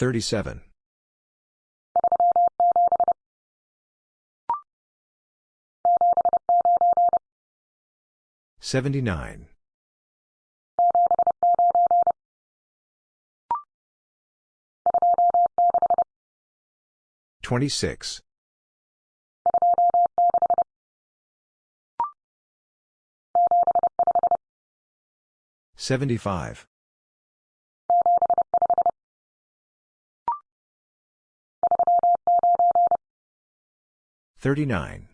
37. 79. 26. 75. 39.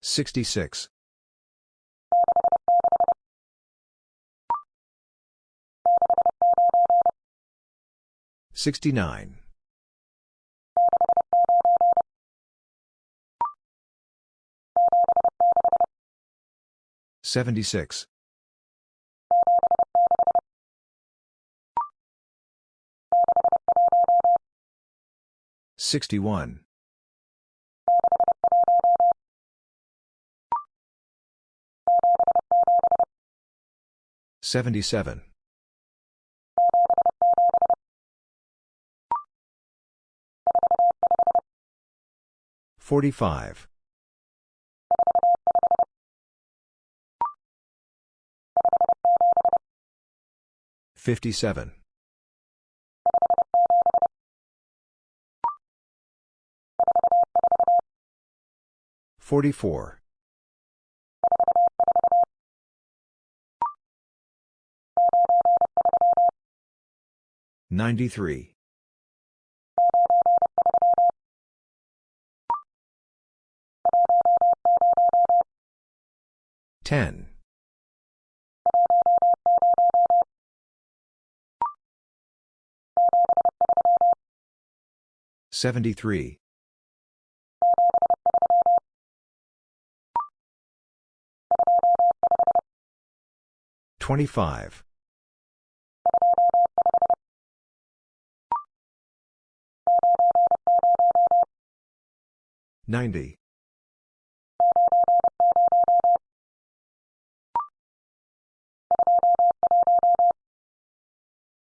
66. 69. 76. 61. 77. 45. 57. 44. 93. 10. 73. 25. 90.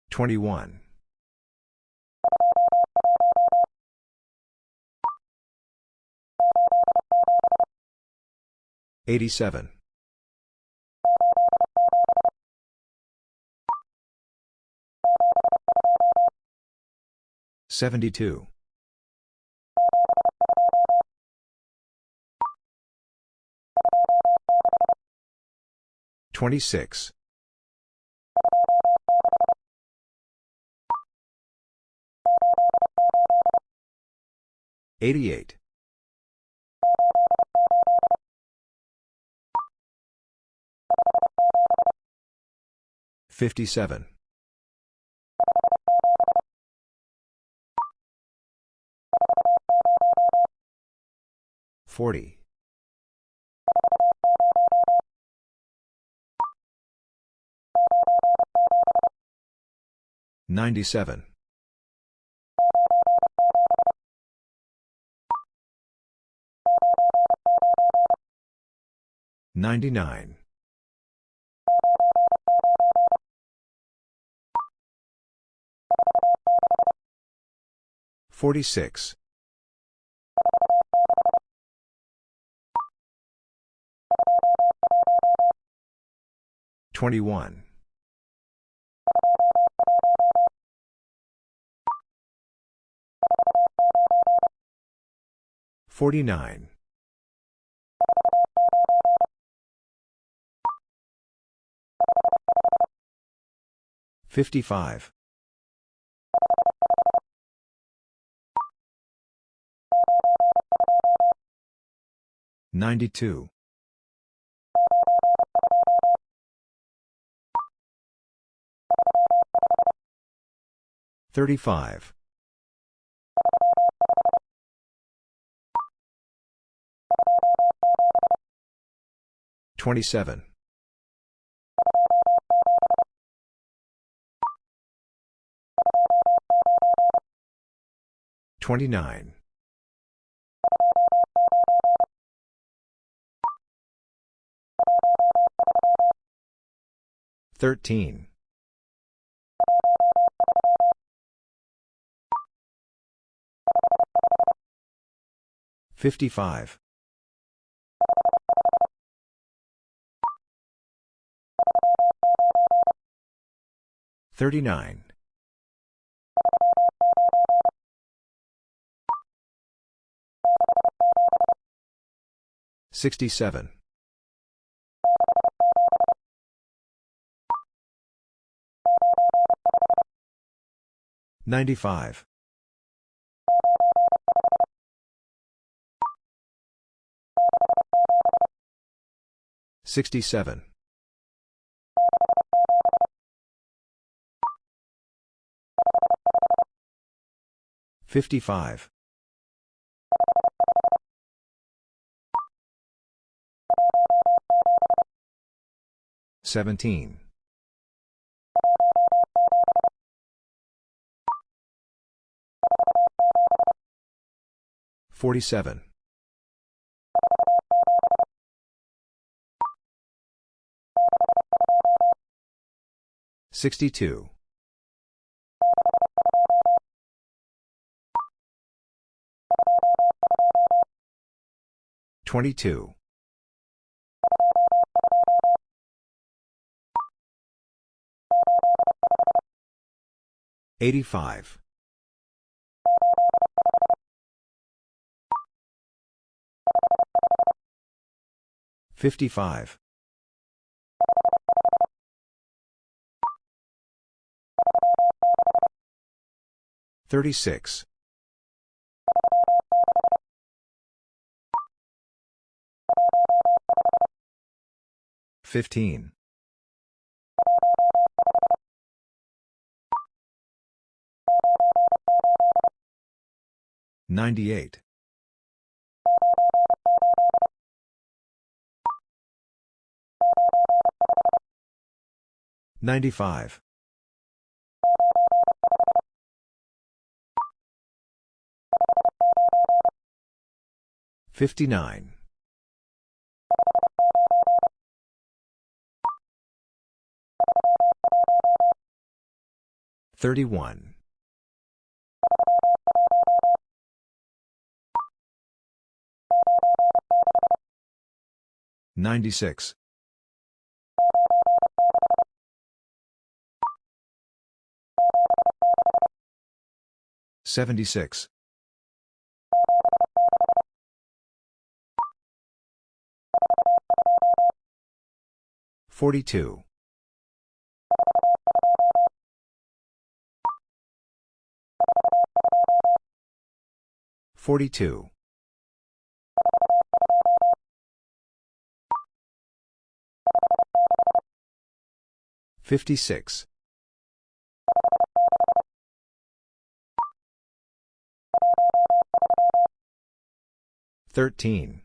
21. 87. 72. 26. 88. 57. 40. 97. 99. 46. 21. 49. 55. 92. 35. 27. 29. 13. 55. 39. 67. 95. 67. 55. 17. 47. 62. 22. 85. 55. 36. 15. 98. 95. 59. 31. 96. 76. 42. 42. 56. 13.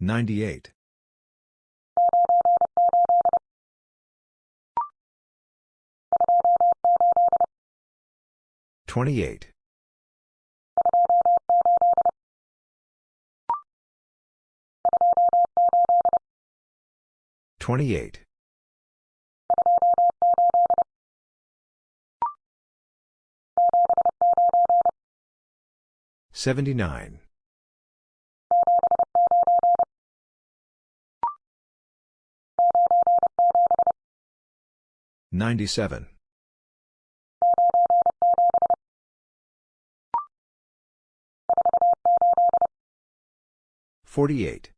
98. 28. 28. 79. 97. 48.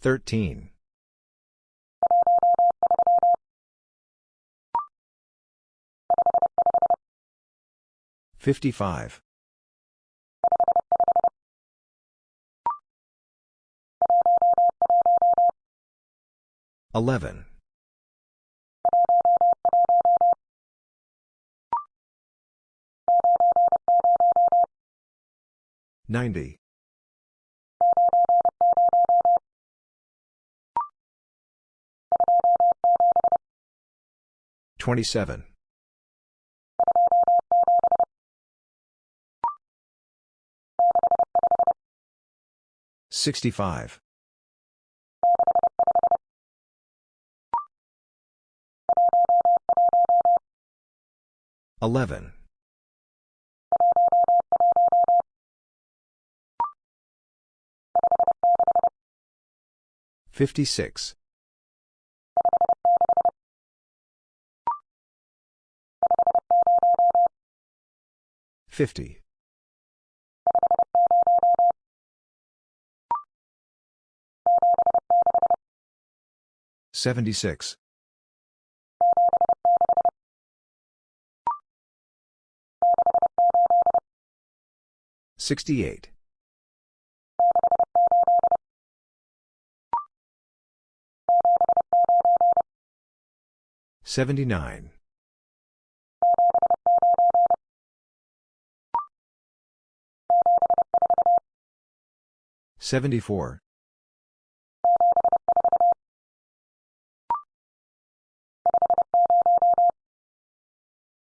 13. 55. 11. 90. 27. 65. 11. 56. 50. 76. 68. 79. 74.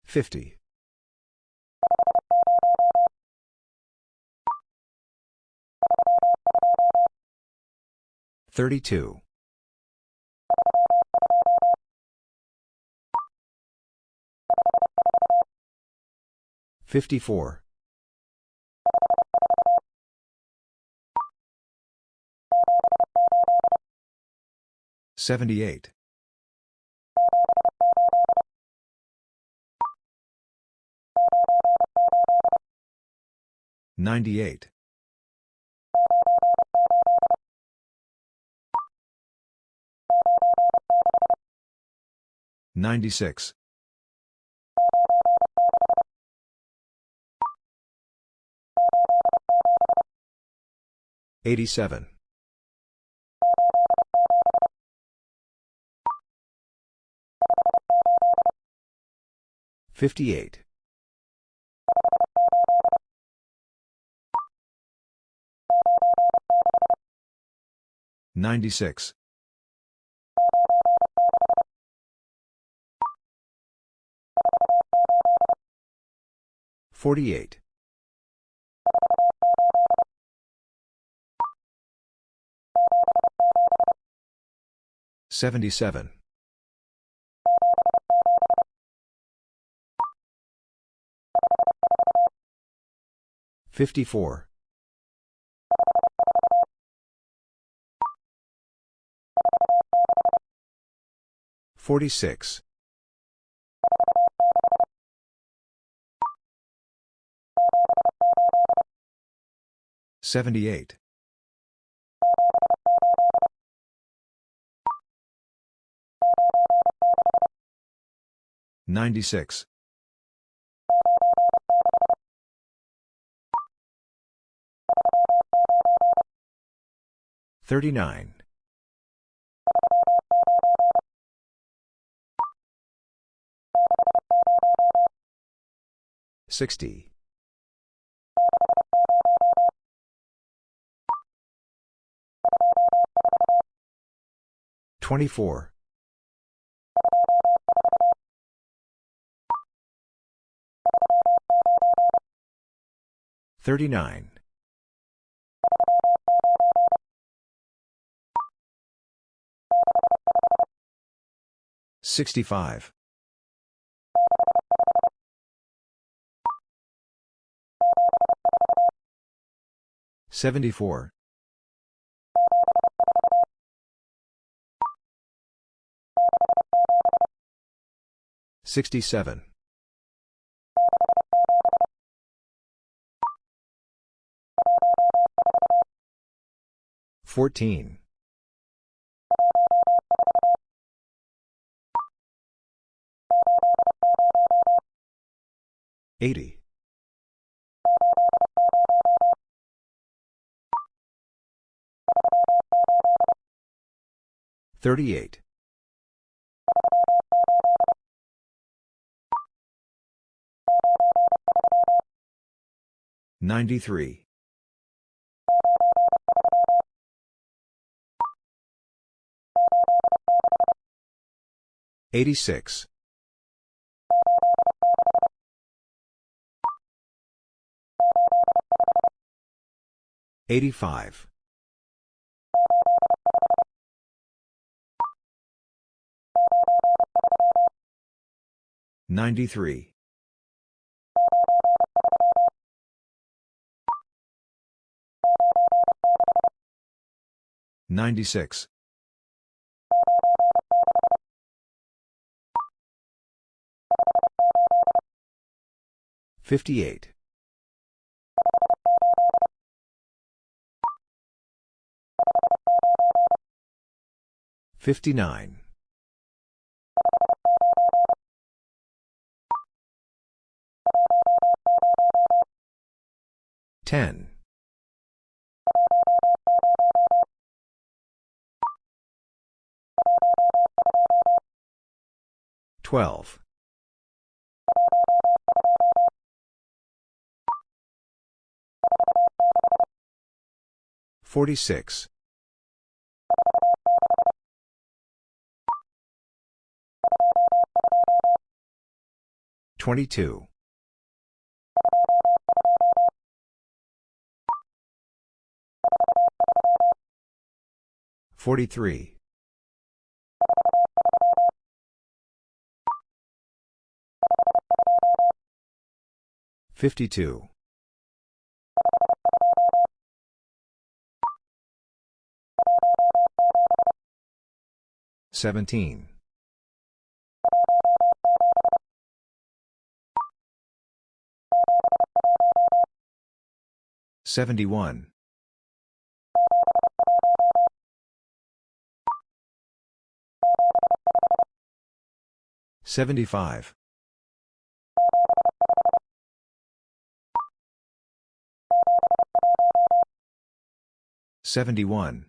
50. 32. 54. 78. 98. 96. 87. 58. 96. 48. 77. 54. 46. 78. 96. 39. 60. 24. 39. 65. 74. 67. 14. 80. 38. 93. 86. 85. 93. 96. 58. 59. 10. 12. 46. 22. 43. 52. 17. 71. 75. 71.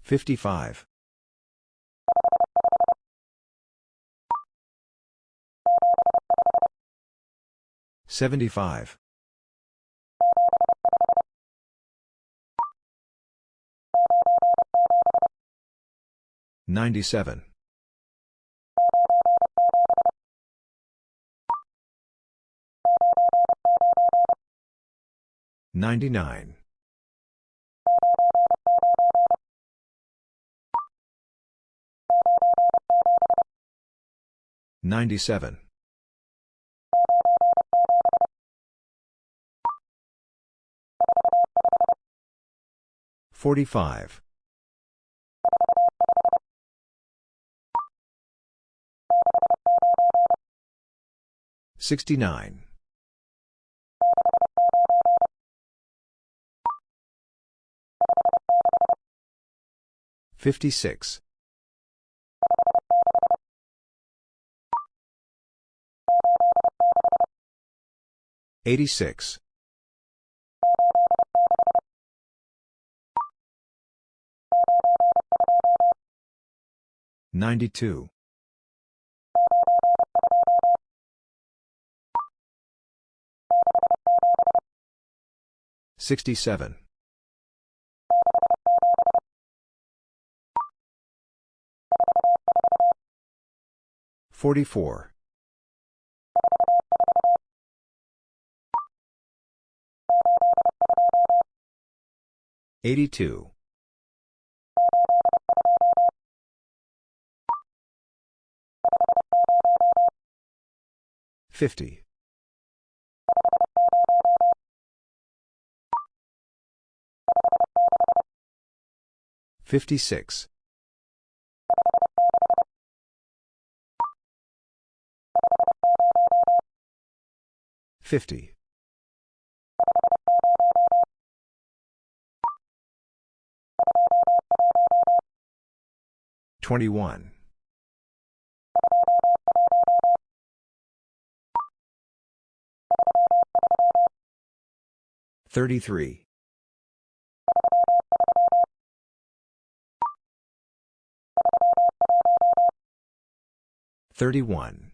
55. 75. 97. 99. 97. 45. 69. 56. 86. 92. 67. 44. 82. 50. 56. 50. 21. 33. 31.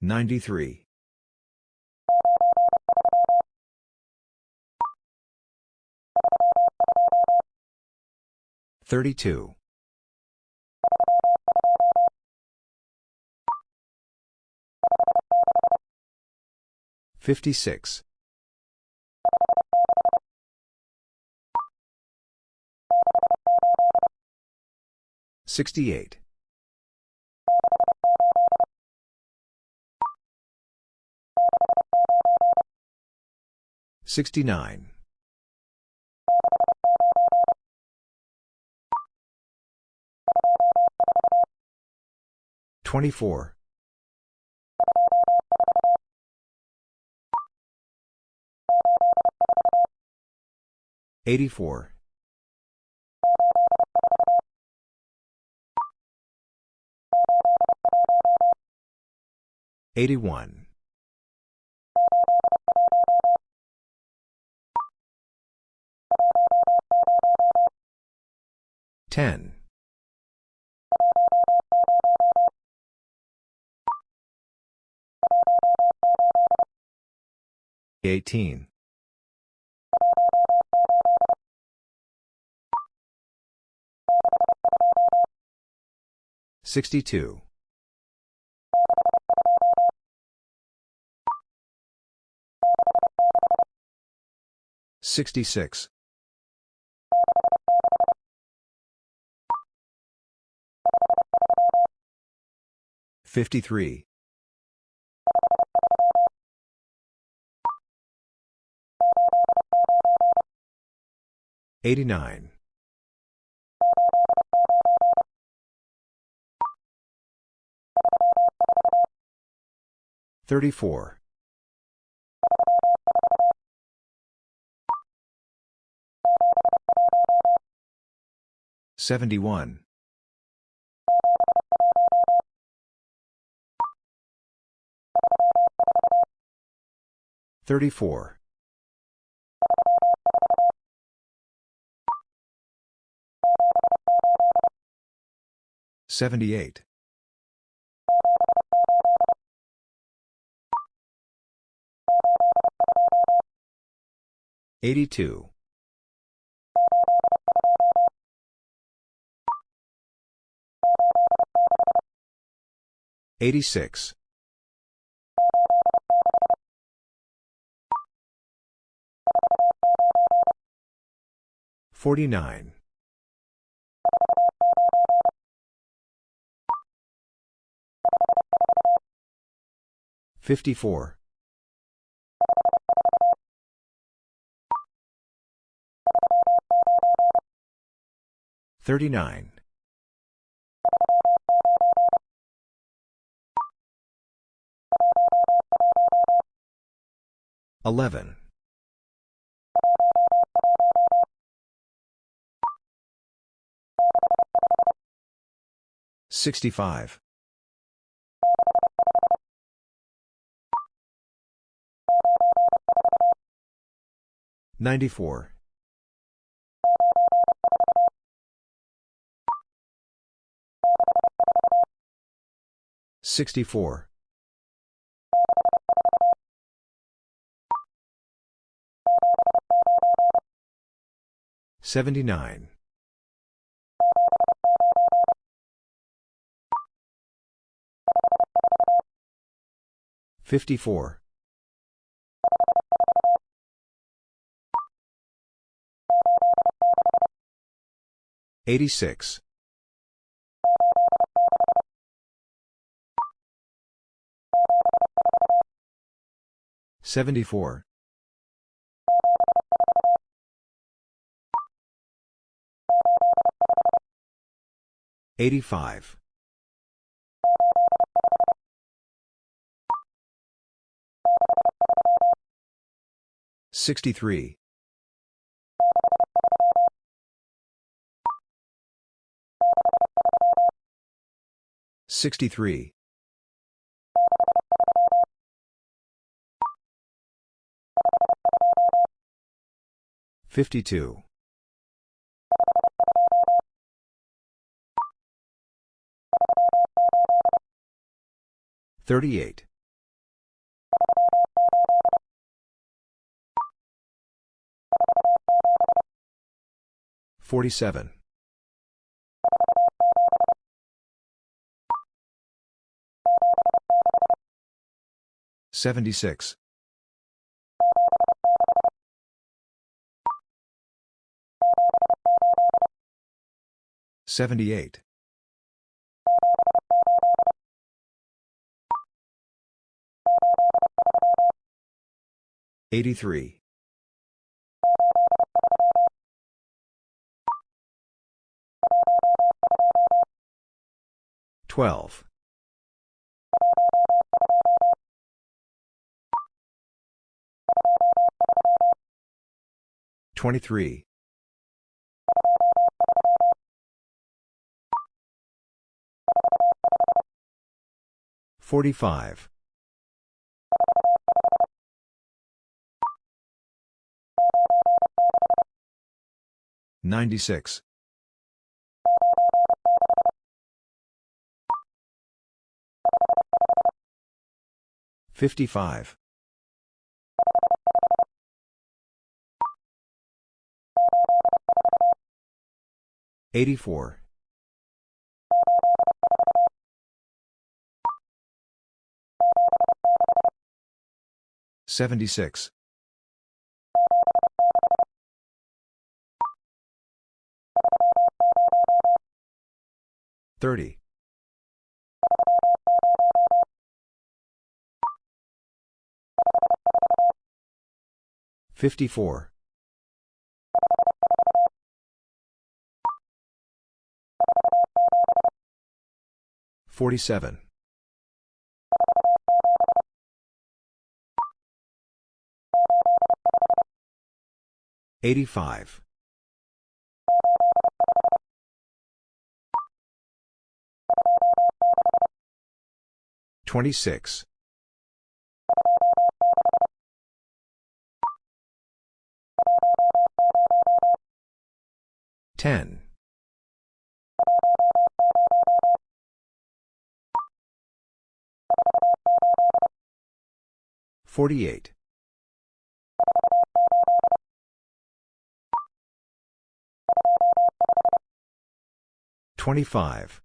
93. 32. 56. 68. 69. 24. 84. 81. 10. 18. 62. 66. 53. 89. 34. 71. 34. 78. 82. 86. 49. 54. 39. 11. 65. 94. 64. 79. 54. 86. 74. 85. 63. 63. 52. 38. 47. 76. 78. 83. 12. 23. 45. 96. 55. 84. 76. 30. 54. 47. 85. 26. 10. 48. 25.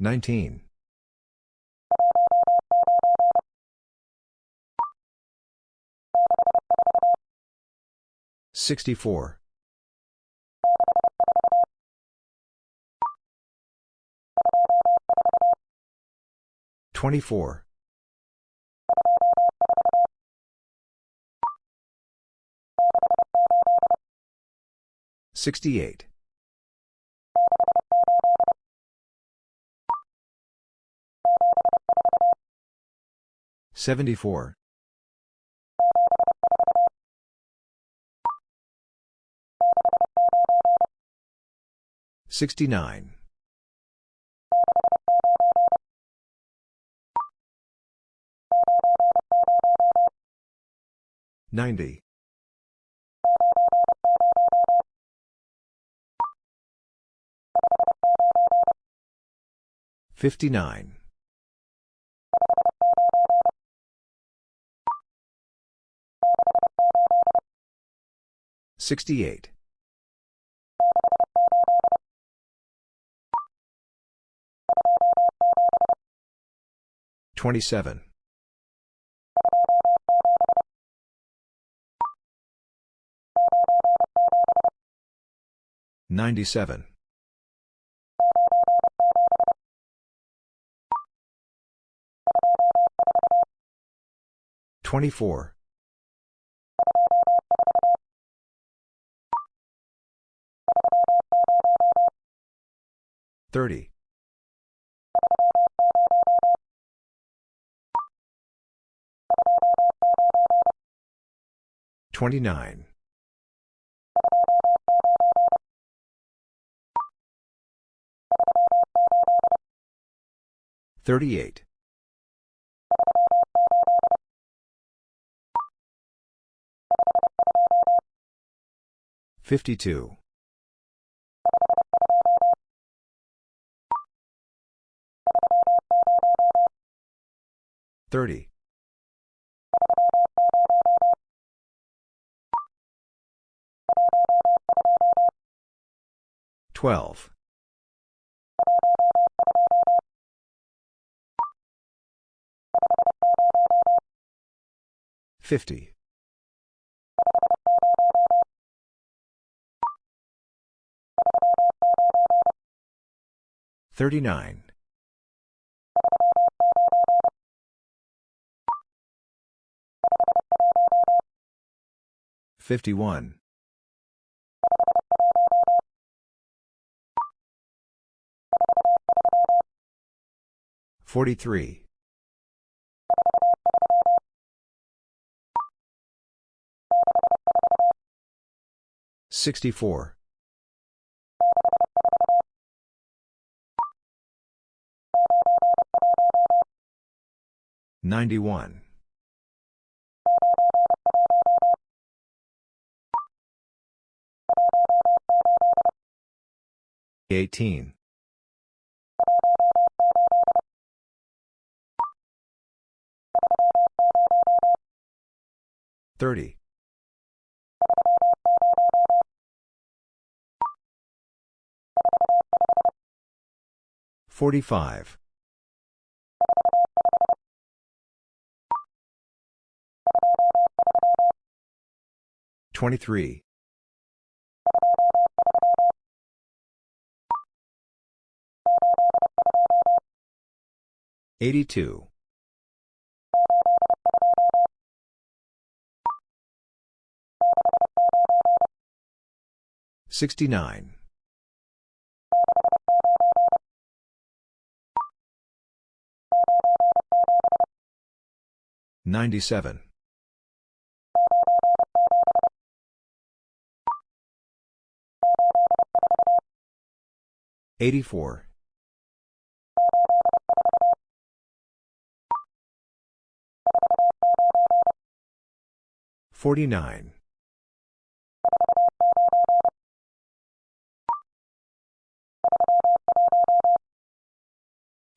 19. 64. 24. 68. 74. 69. 90. 59. 68. 27. 97. 24. 30. 29. 38. 52. 30. Twelve. Fifty. Thirty-nine. Fifty-one. 43. 64. 91. 18. 30. 45. 23. 82. 69. 97. 84. 49.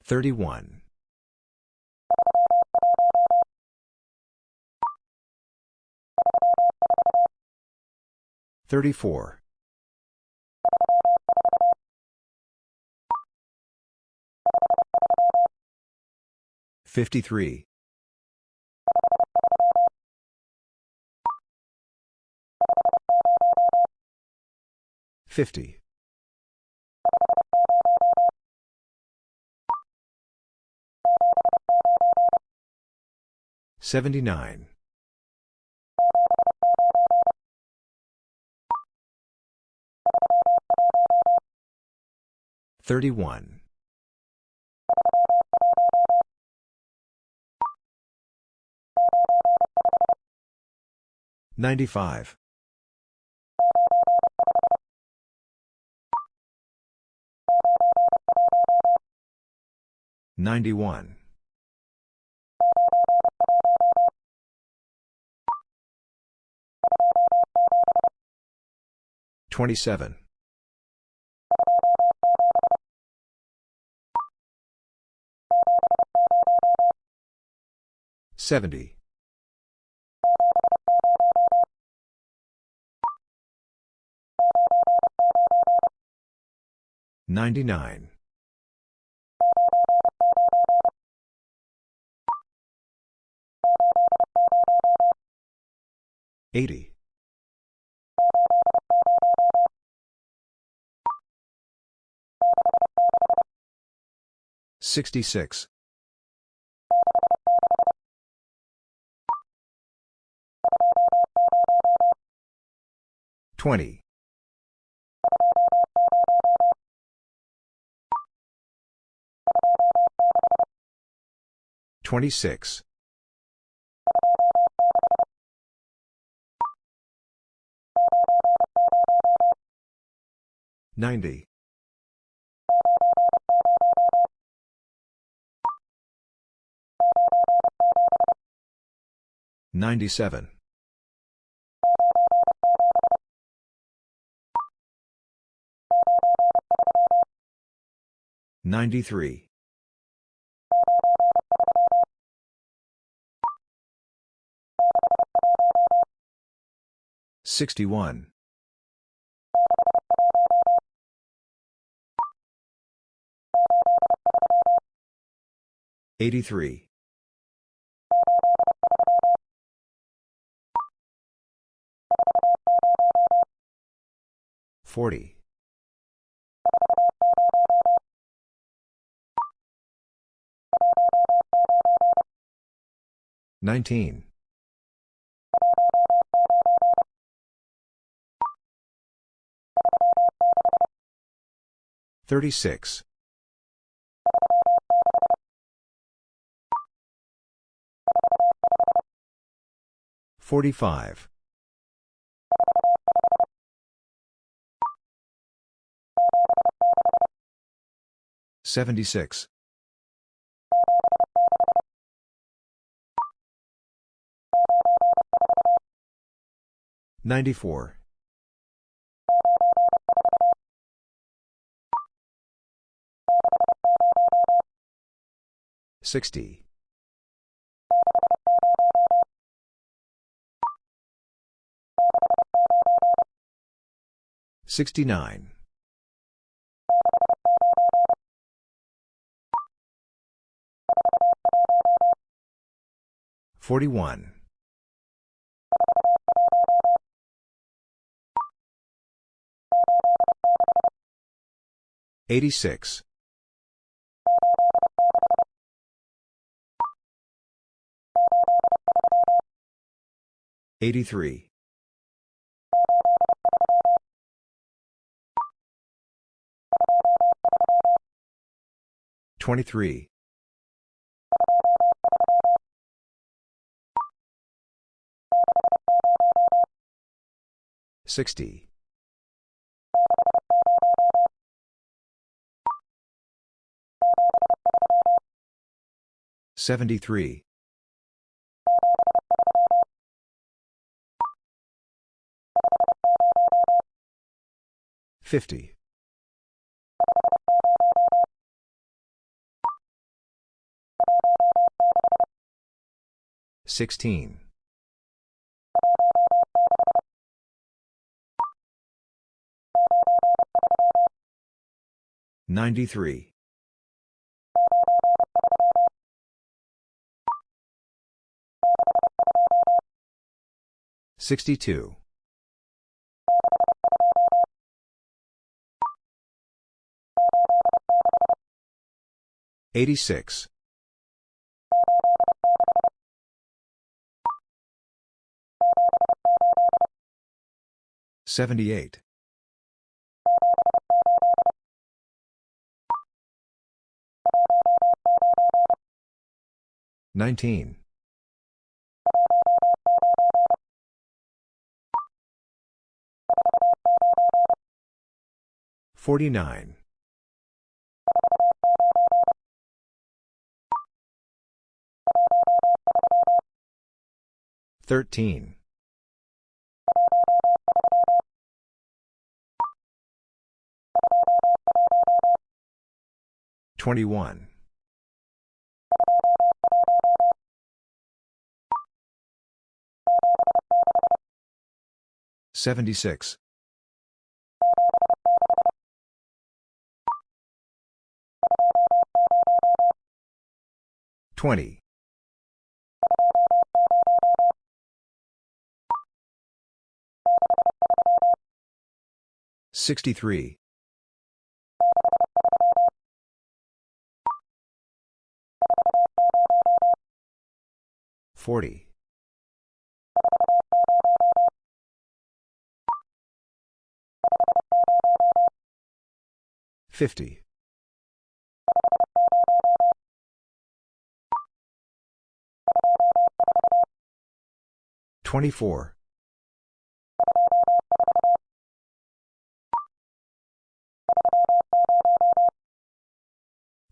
31. 34. 53. 50. 79. 31. 95. 91. 27. 70. 99. 80. 66. 20. 26. 90. 97. 93. 61. 83. Forty. Nineteen. Thirty-six. Forty-five. Seventy-six. Ninety-four. Sixty. Sixty-nine. Forty-one. Eighty-six. Eighty-three. Twenty-three. Sixty. Seventy-three. Fifty. Sixteen. Ninety-three. Sixty-two. Eighty-six. Seventy-eight. Nineteen. Forty-nine. Thirteen. Twenty-one. Seventy-six. Twenty. Sixty-three. Forty. Fifty. Twenty-four.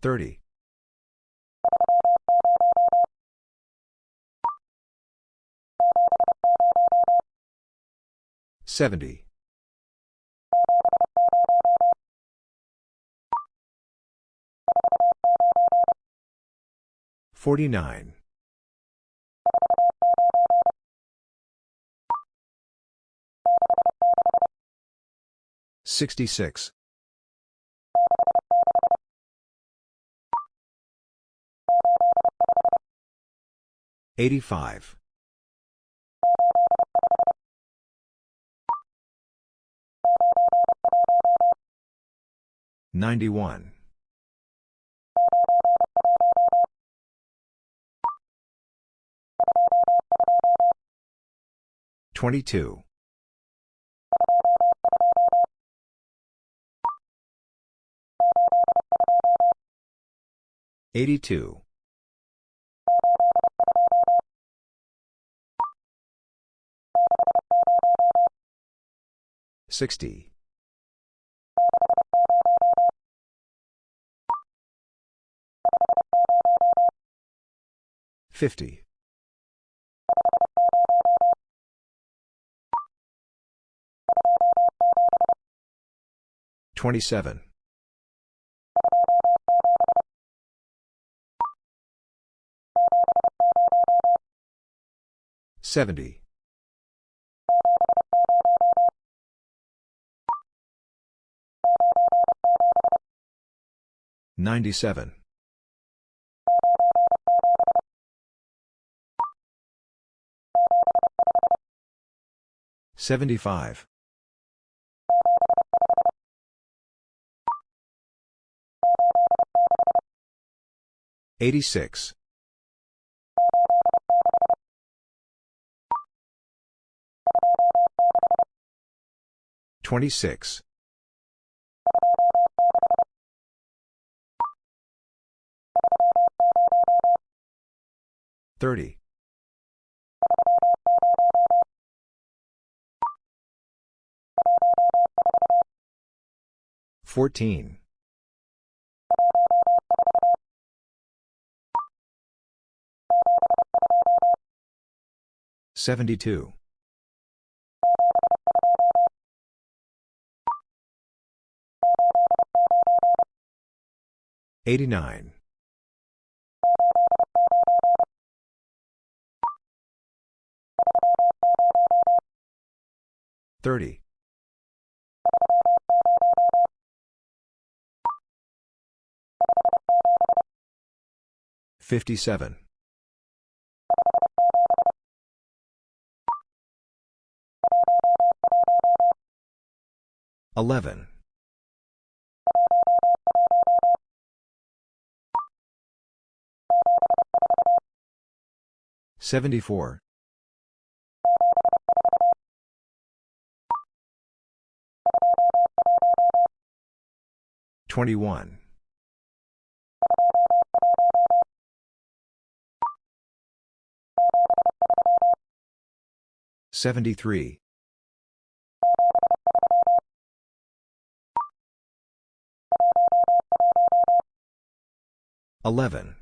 Thirty. Seventy. Forty-nine. Sixty-six. Eighty-five. 91. 22. 82. 60. 50. 27. 70. 97. 75. 86. 26. 30. 14. 72. 89. 30. 57. 11. 74. 21. 73. 11.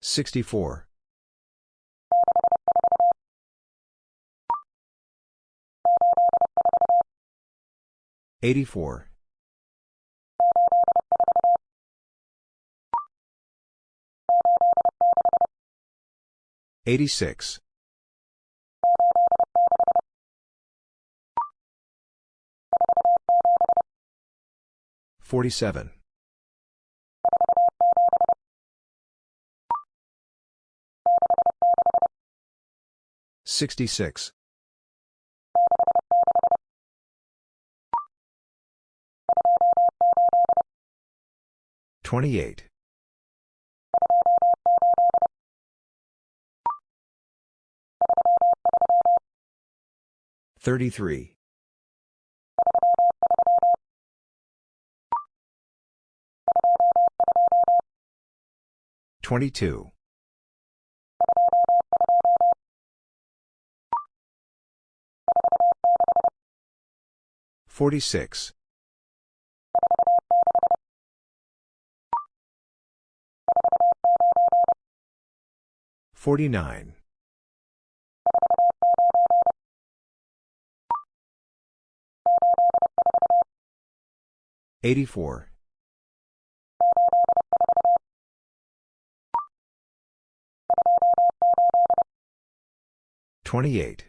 64. 84. 86. 47. 66. 28. 33. 22. 46. 49. 84. 28.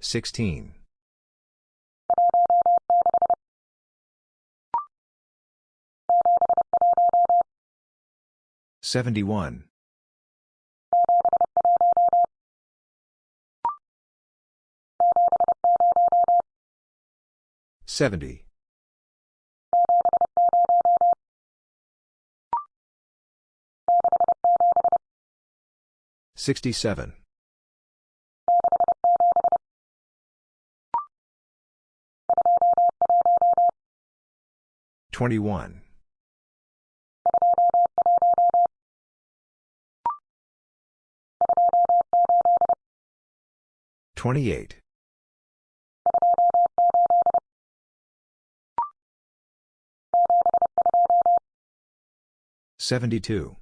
16. 71. 70. 67. 21. 28. 72.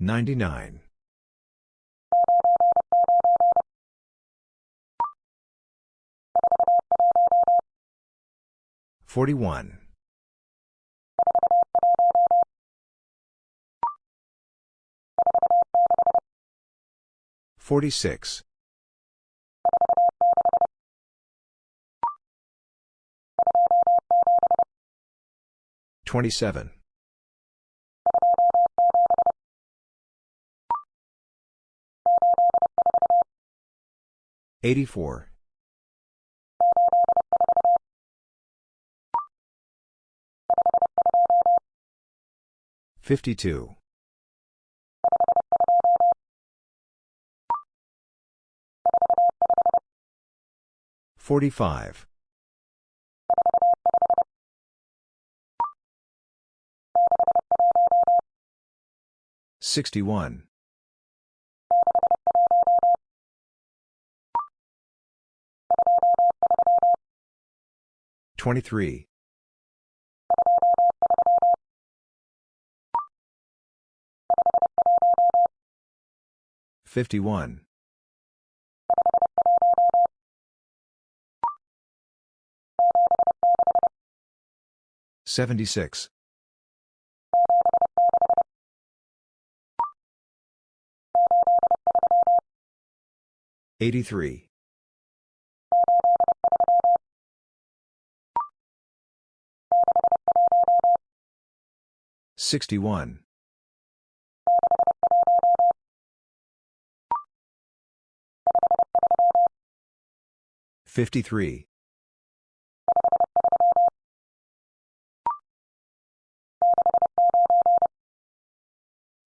99. 41. 46. 27. 84. 52. 45. 61. 23. 51. 76. 83. 61. 53.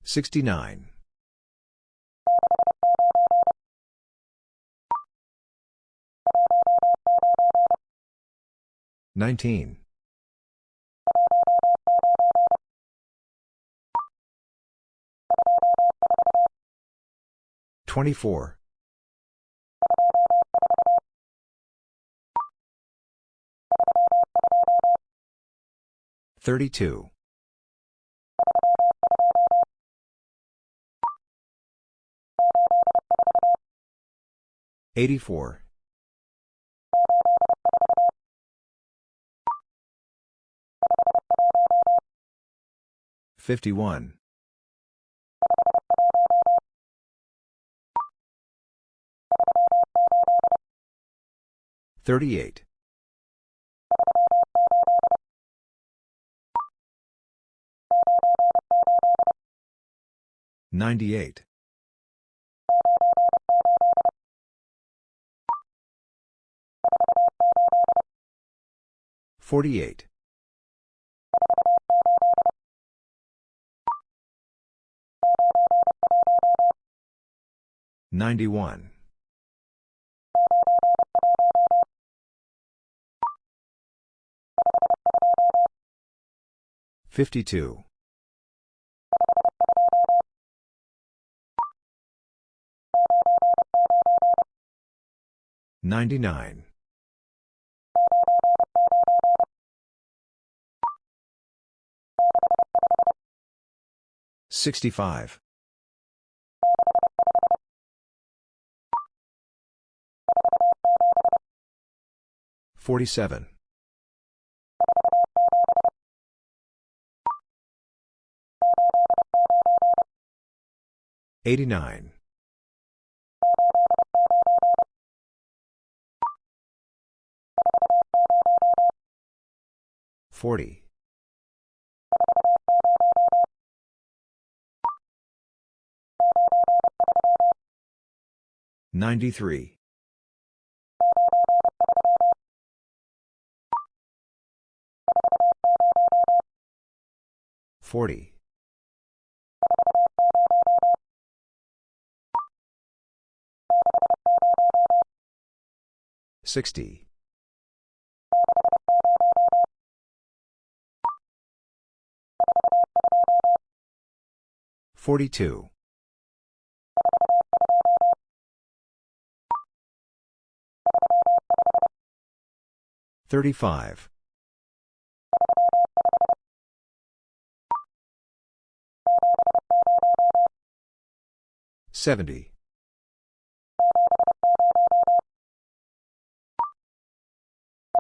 69. 19. 24. 32. 84. 51. 38. 98. 48. 91. 52. 99. 65. 47. 89. 40. 93. 40. 60. 42. 35. 70.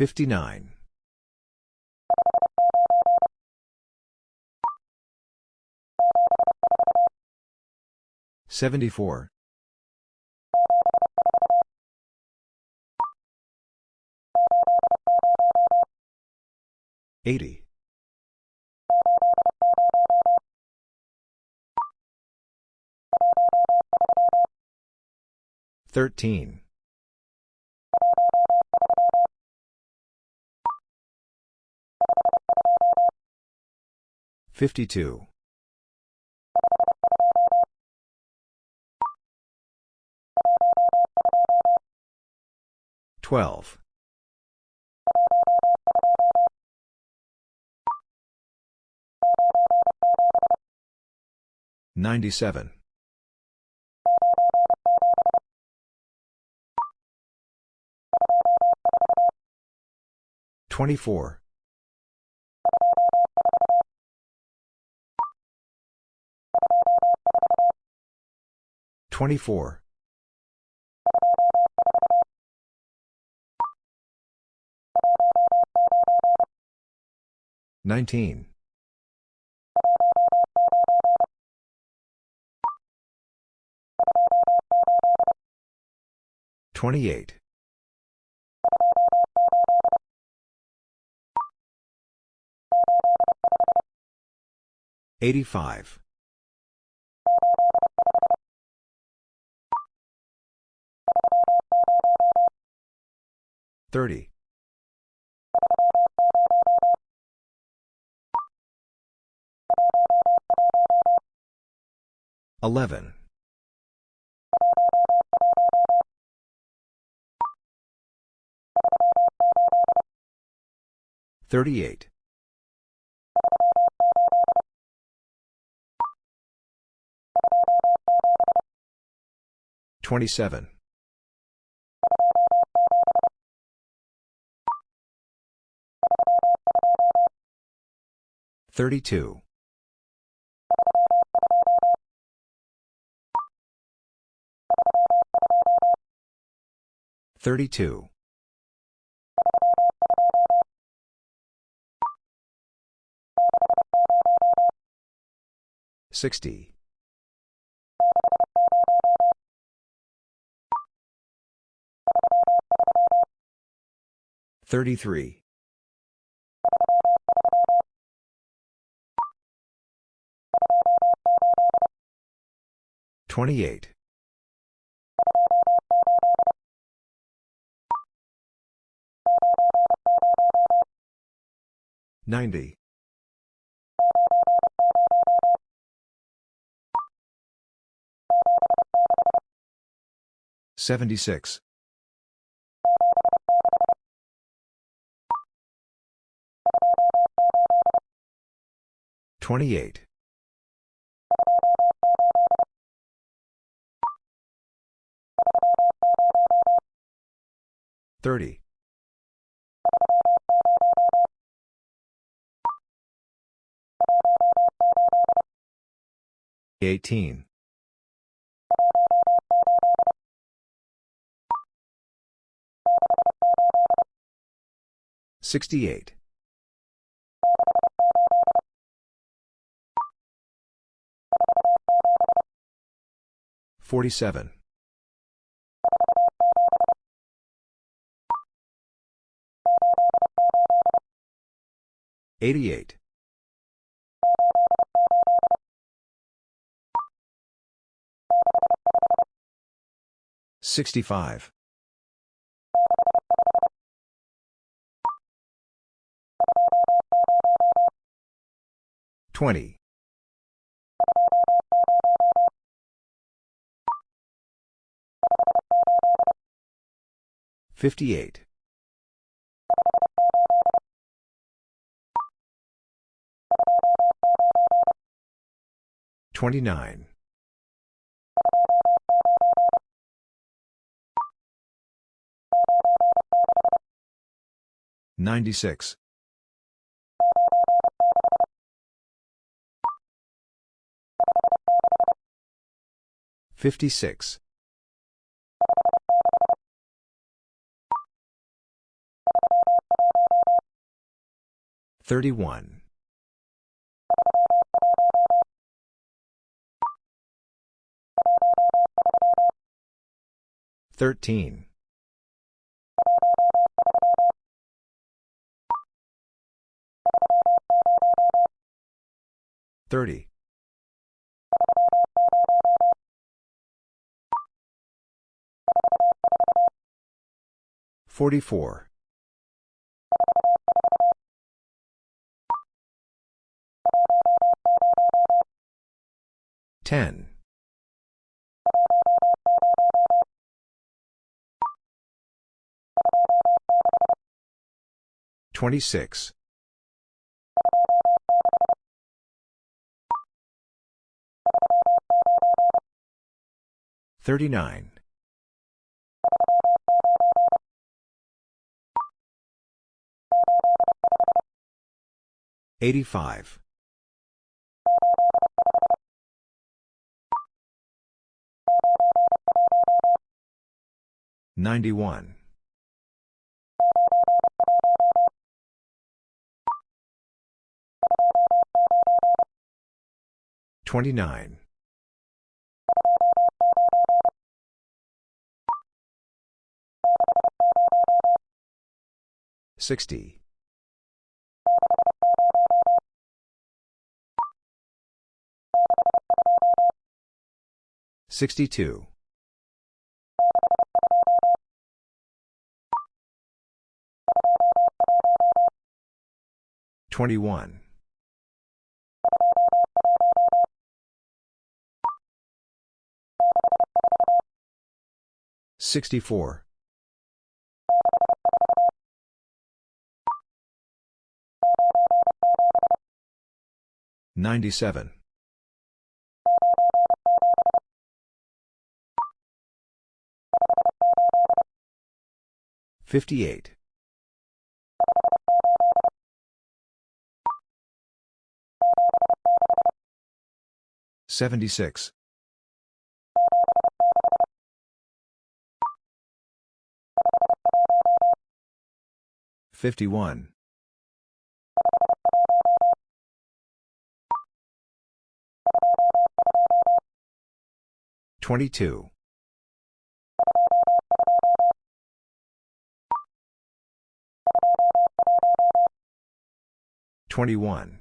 59. 74. 80. 13. 52. 12. 97. 24. 24. 19. 28. 85. 30. 11. 38. 27. 32. 32. 60. 33. Twenty-eight. Ninety. Seventy-six. Twenty-eight. 30. 18. 68. 47. 88. 65. 20. 58. 29. 96. 56. 31. 13. 30. 44. 10. 26. 39. 85. 91. 29. 60. 62. 21. 64. 97. 58. 76. 51. 22. 21.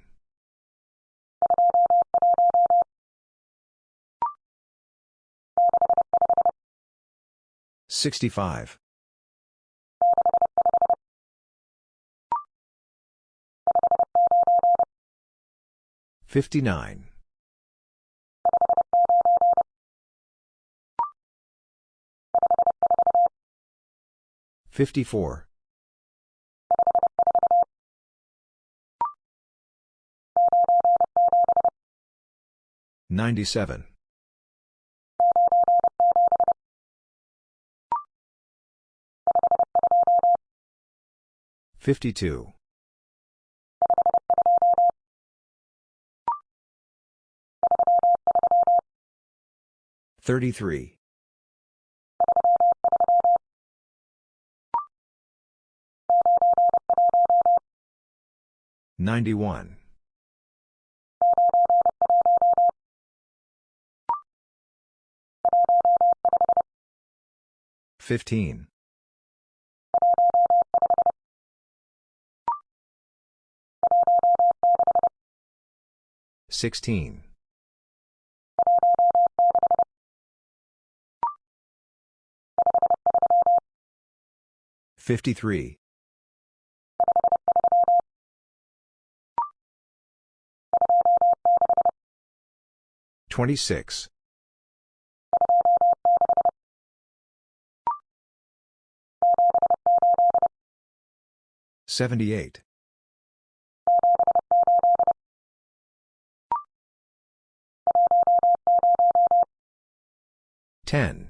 65. 59. 54. 97. 52. 33. 91. 15. 16. 53. 26. 78. 10.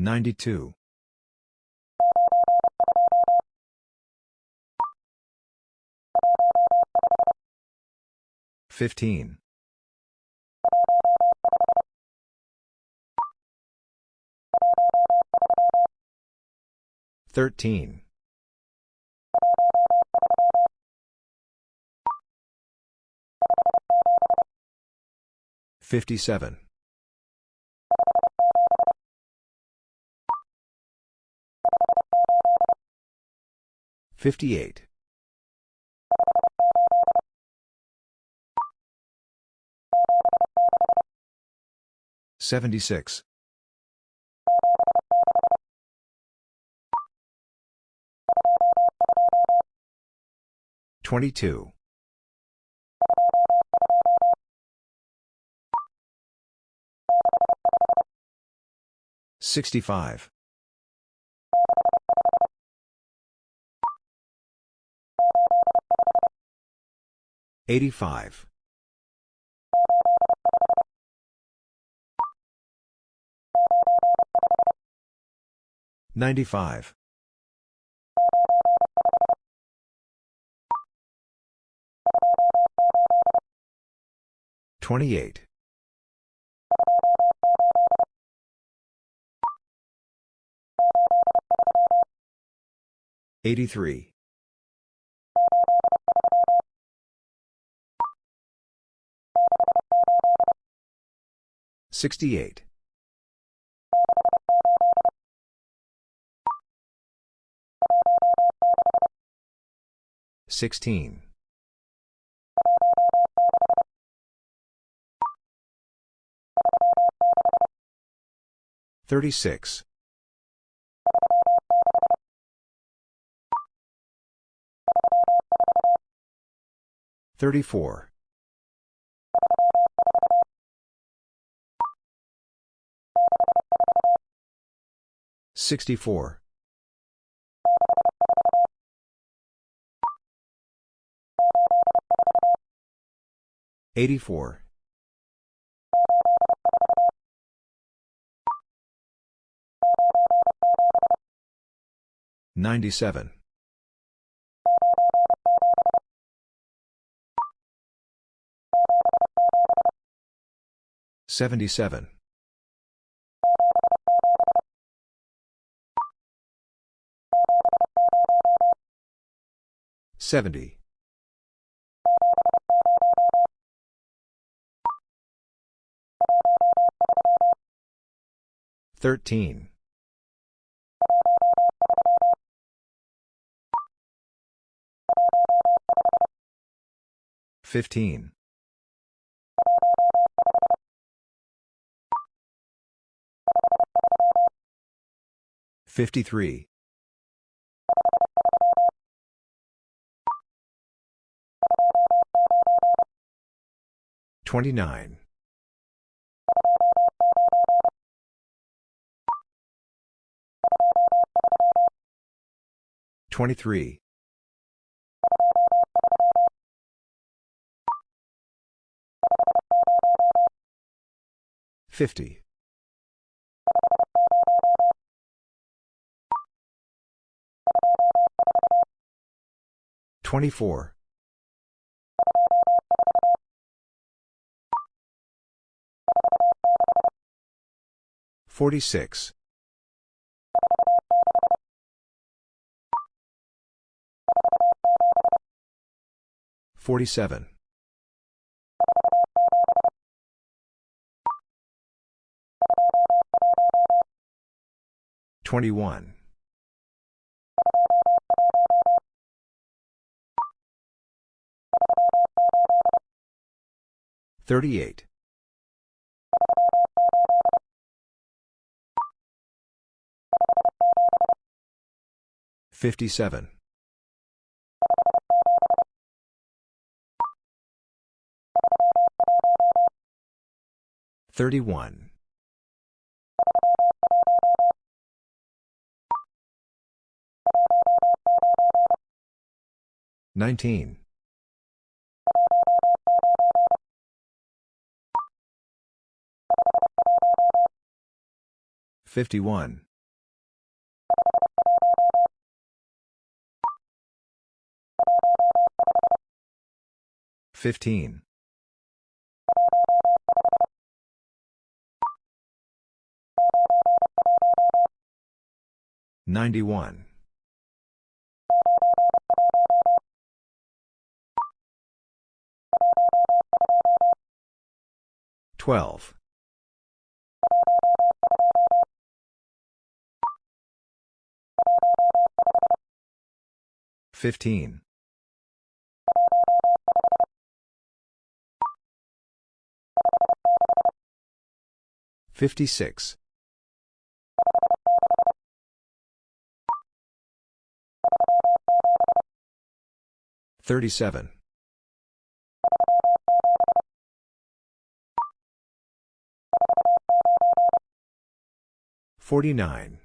92. 15. 13. 57. 58. 76. 22. 65. 85. 95. 28. 83. 68. 16. 36. 34. 64. 84. 97. 77. 70. 13. 15. 53. 29. 23. 50. 24. 46. 47. 21. 38. 57. 31. 19. 51. 15. 91. 12. 15. 56. 37. 49.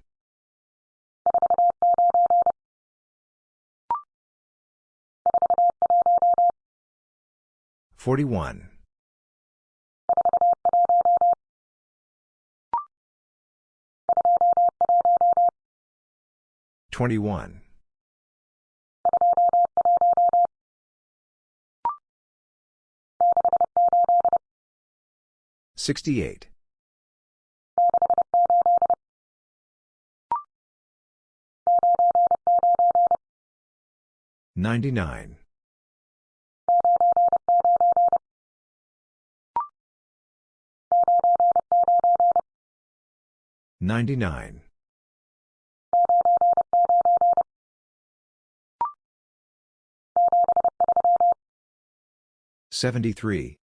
41. 21. 68. 99. 99. 73.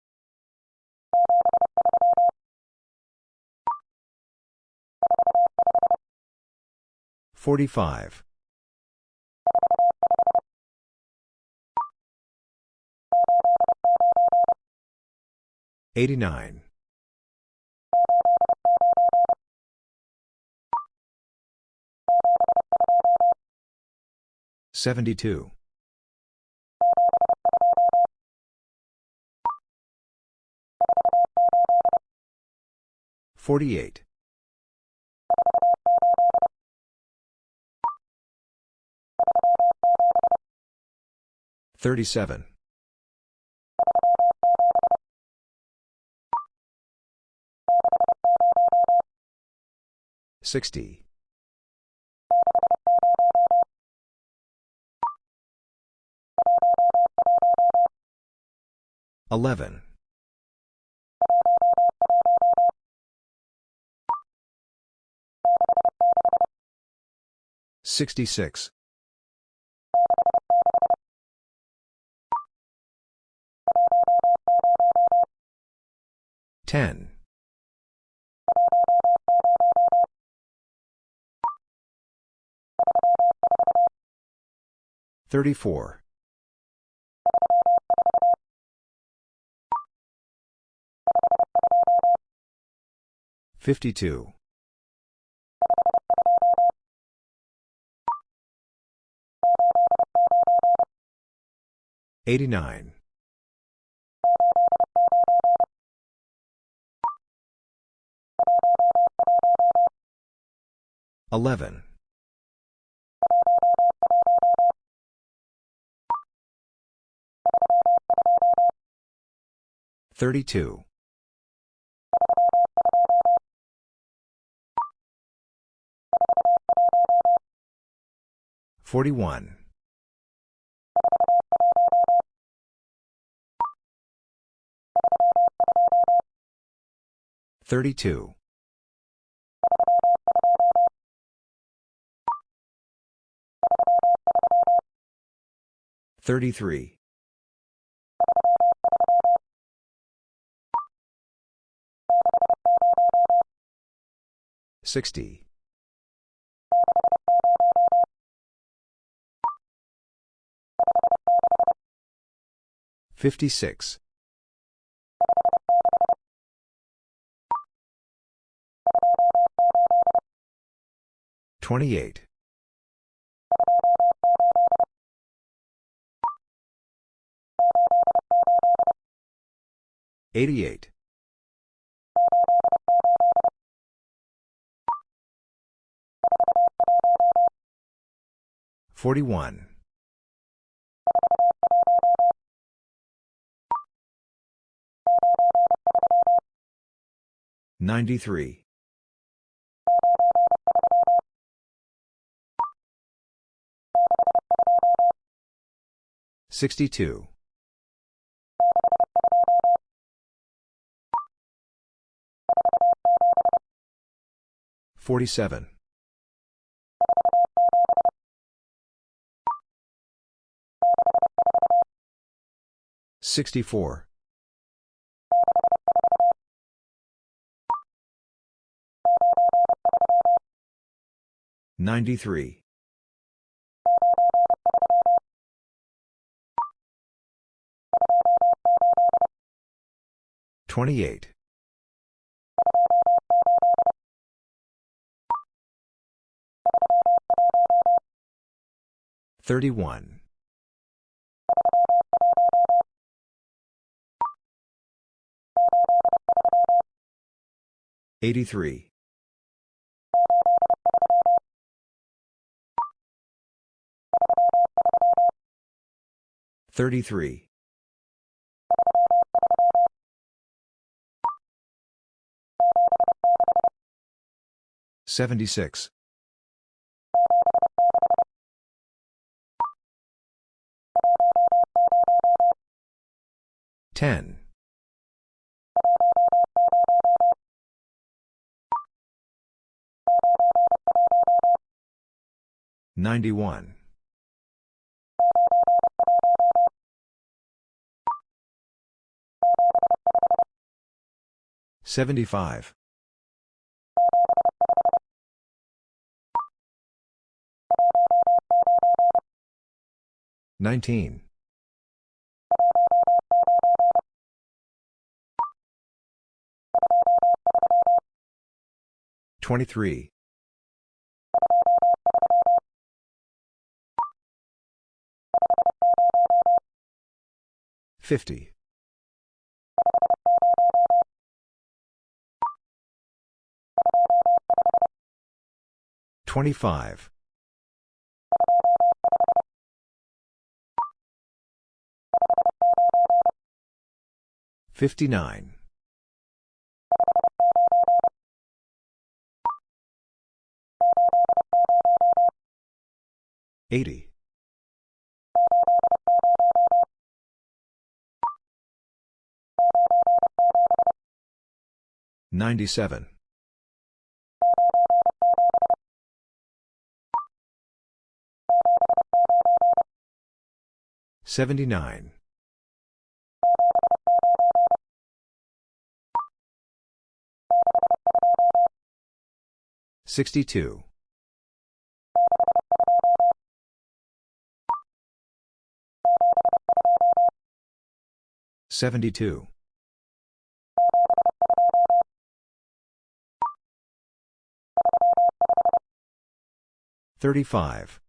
45. 89. 72. 48. 37. 60. 11. 66. 10. 34. 52. 89. 11. 32. 41. 32. 33. 60. 56. 28. 88. 41. 93. 62. 47. 64. 93. 28. 31. 83. 33. 76. 10. 91. 75. 19. 23. 50. 25. Fifty-nine. Eighty. Ninety-seven. Seventy-nine. 62. 72. 35.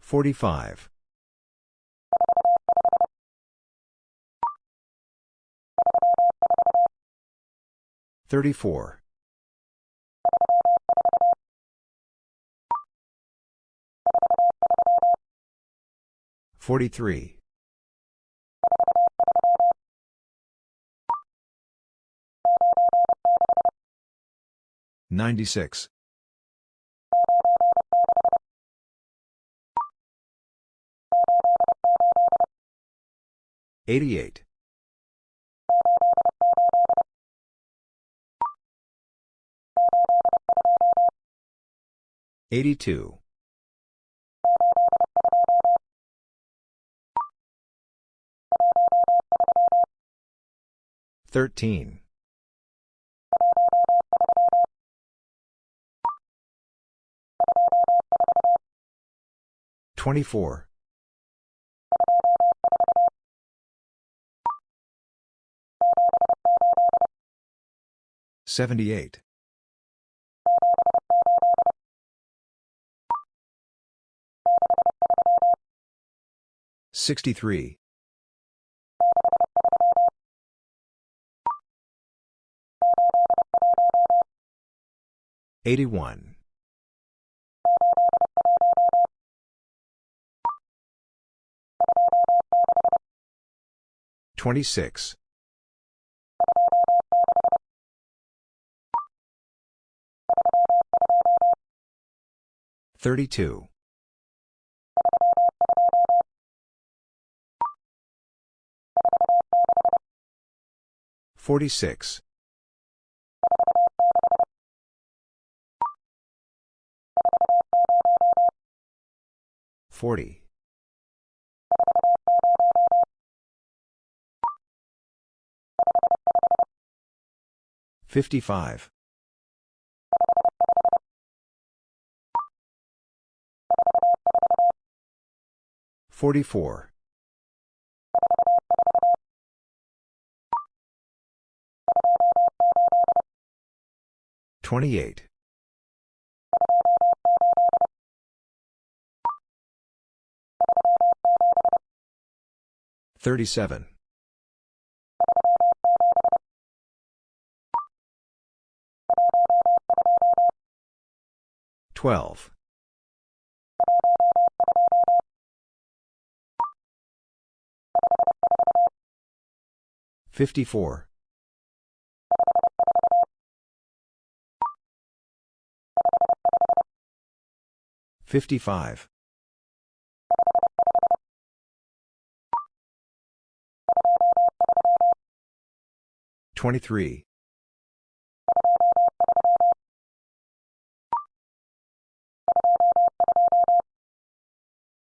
45. 34. 43. 96. 88. 82. 13. 24. 78. 63. 81. 26. 32. 46. 40. 55. 44. 28. 37. 12. 54. 55. 23.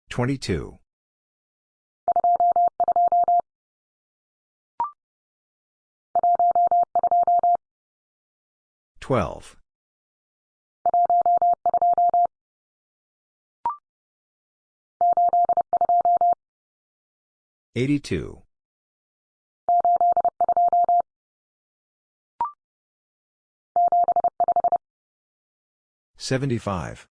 22. 12. 82. 75.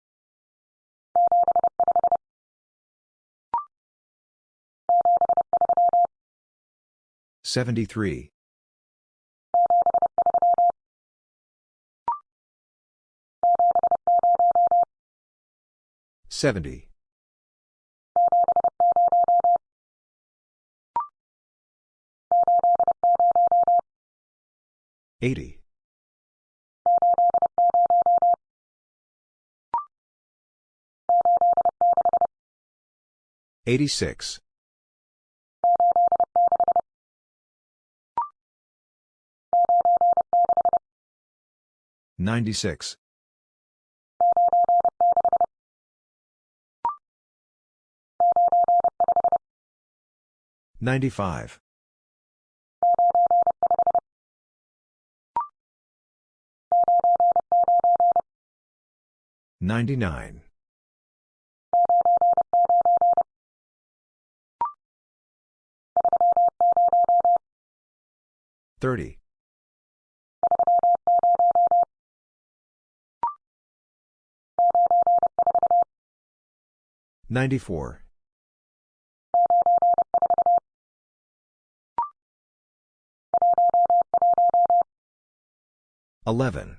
73. 70. Eighty. Eighty-six. Ninety-six. Ninety-five. 99. 30. 94. 11.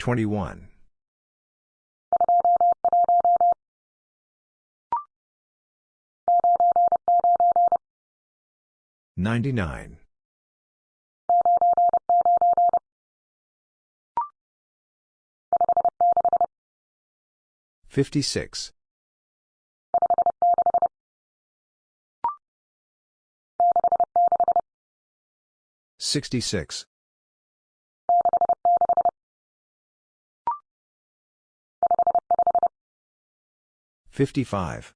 21. 99. 56. 66. 55.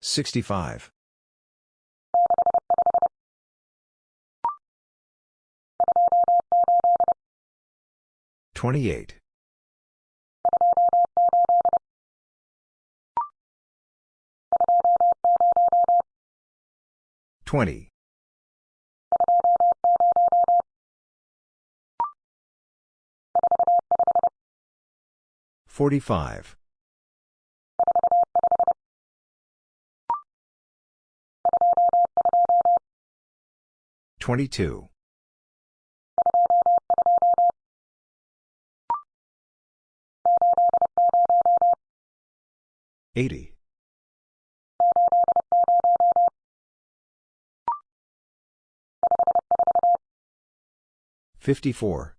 65. 28. 20. 45. 22. 80. 54.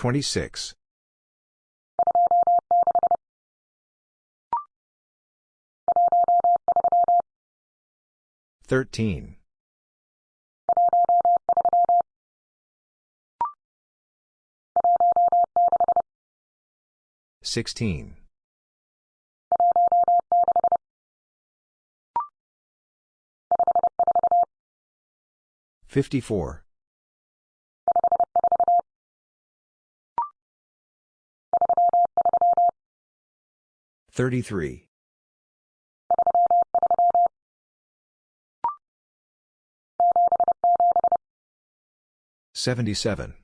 26. 13. 16. 54. 33. 77.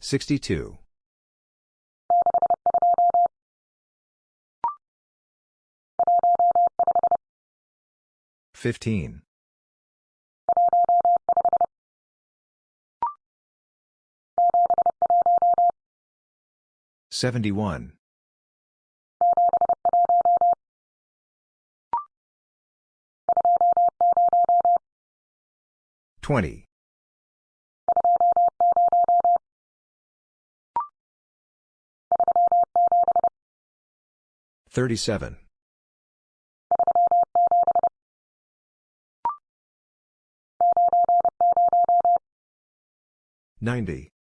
62. 15. 71. 20. 37. 90.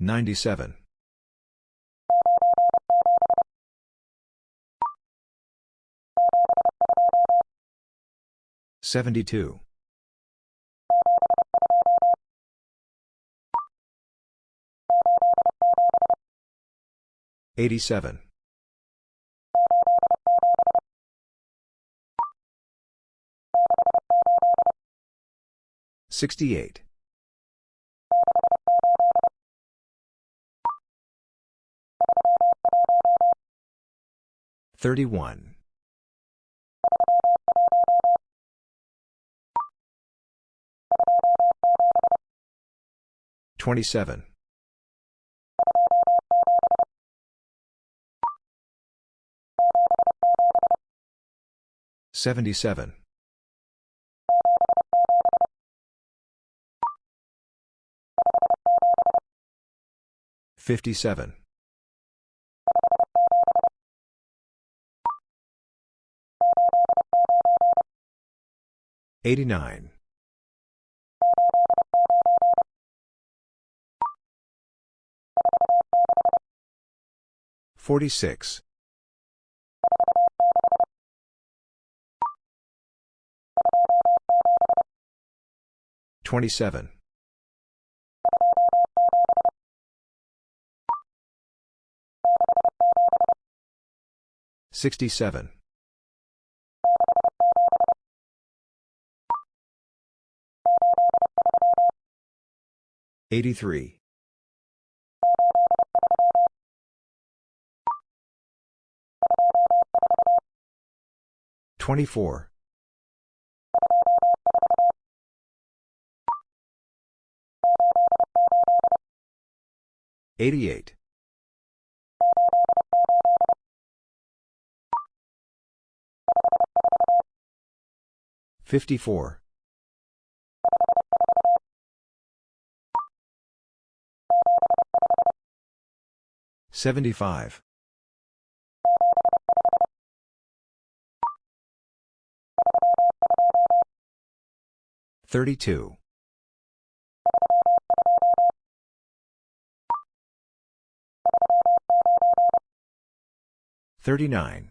97. 72. 87. 68. 31. 27. 77. 57. 89. 46. 27. 67. 83. 24. 88. 54. 75. 32. 39.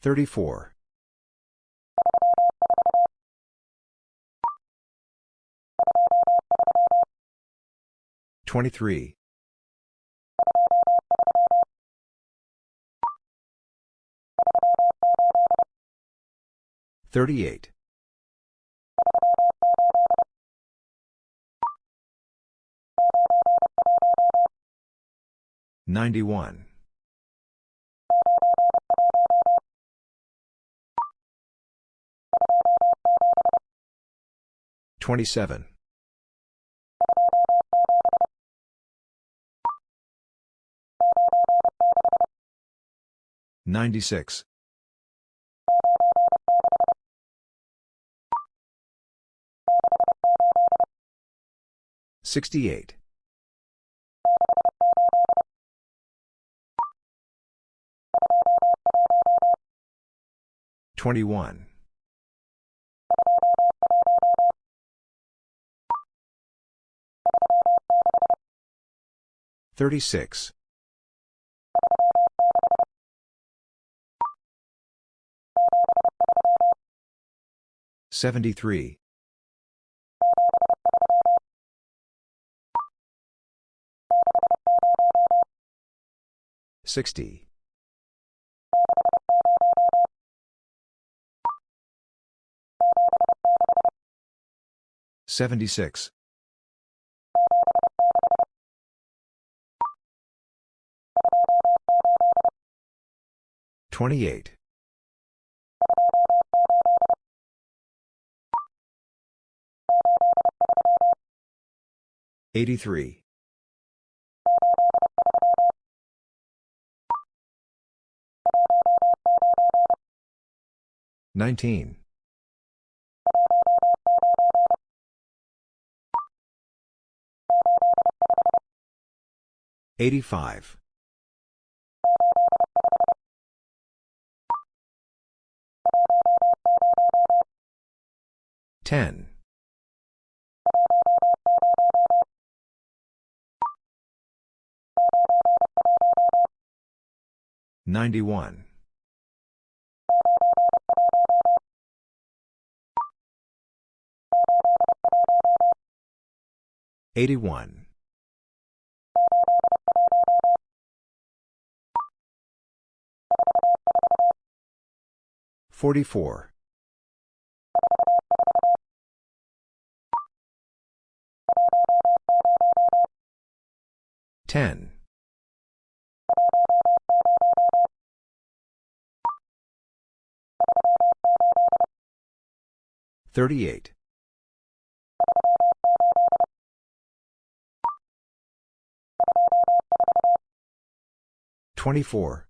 34. 23. 38. 91. 27. 96. 68. 21. 36. 73. 60. 76. 28. 83. 19. 85. 10. 91. 81. 44. 10. 38. 24.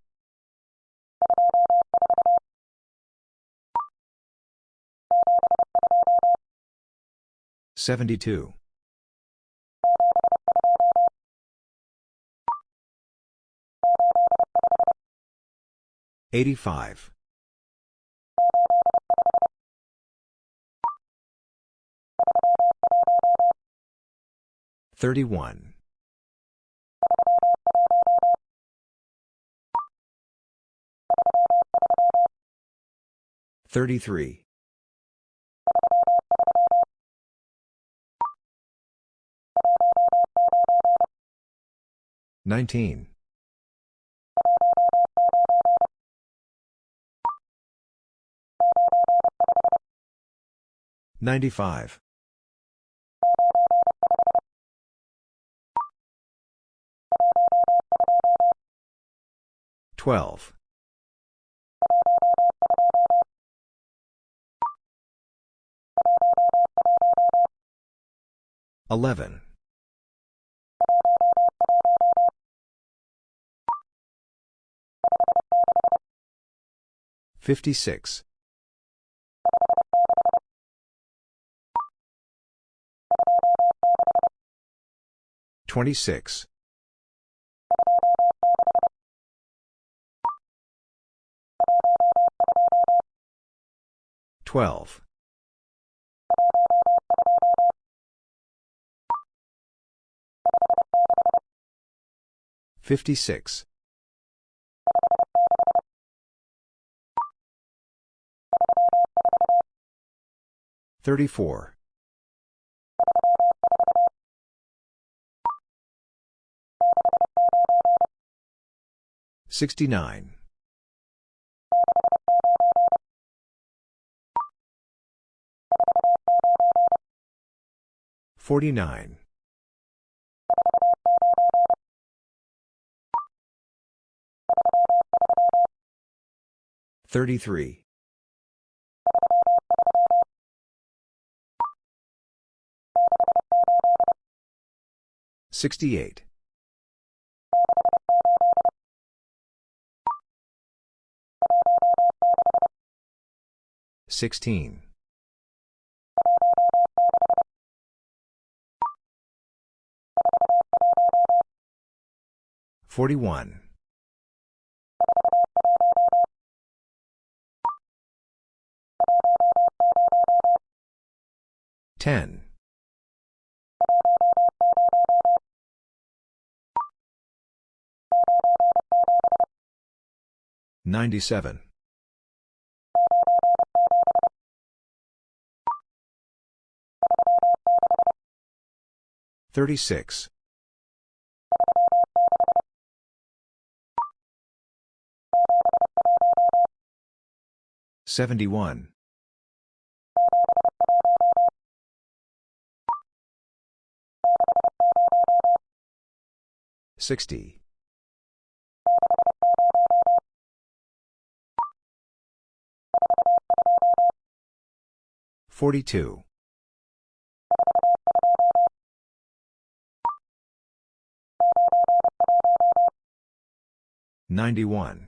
72. 85. 31. 33. 19. 95. 12. 11. 56. 26. 12. 56. 34. 69. 49. 33. 68. 16. 41. 10. 97. 36. 71. 60. 42. 91.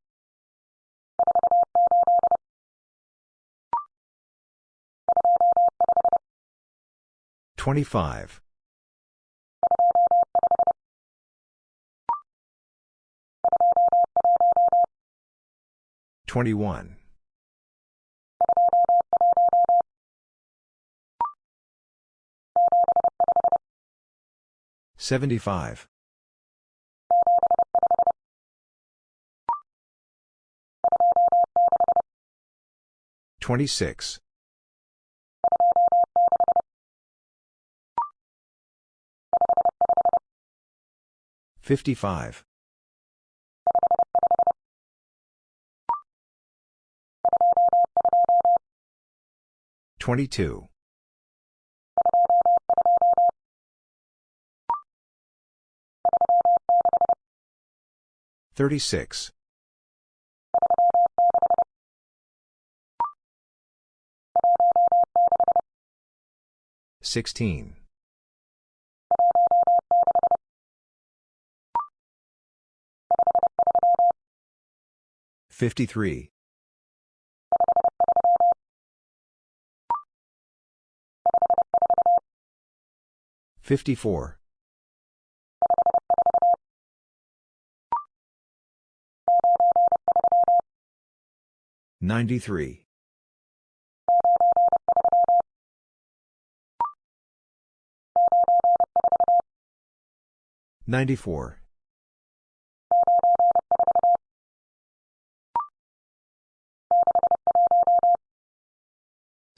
25. 21. 75. 26. 55. 22. 36. 16. 53. 54. 93. 94.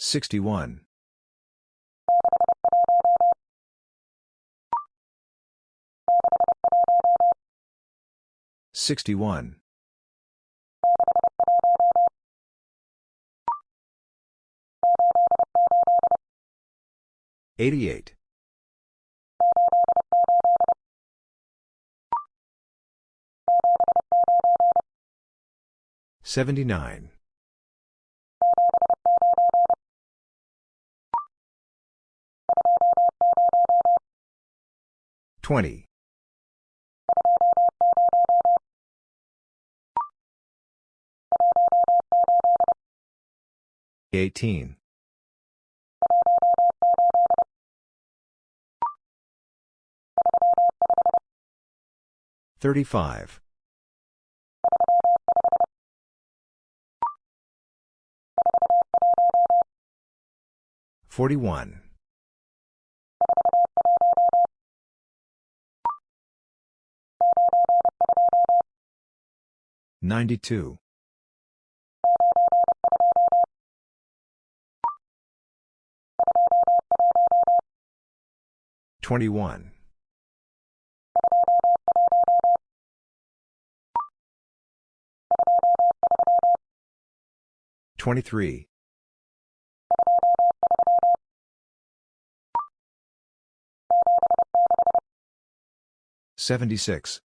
61. 61. 88. 79. 20. 18. 35. 41. 92. 21. 23. 76.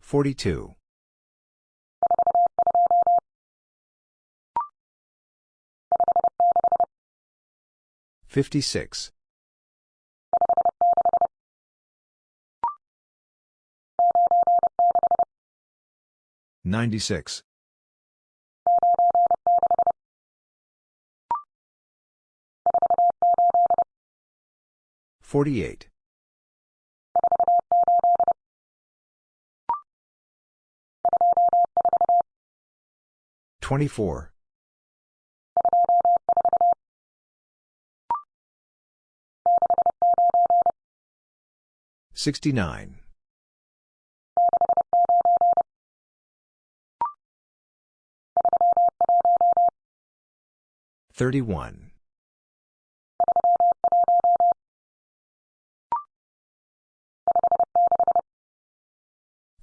42. 56. 96. 48. 24. 69. 31.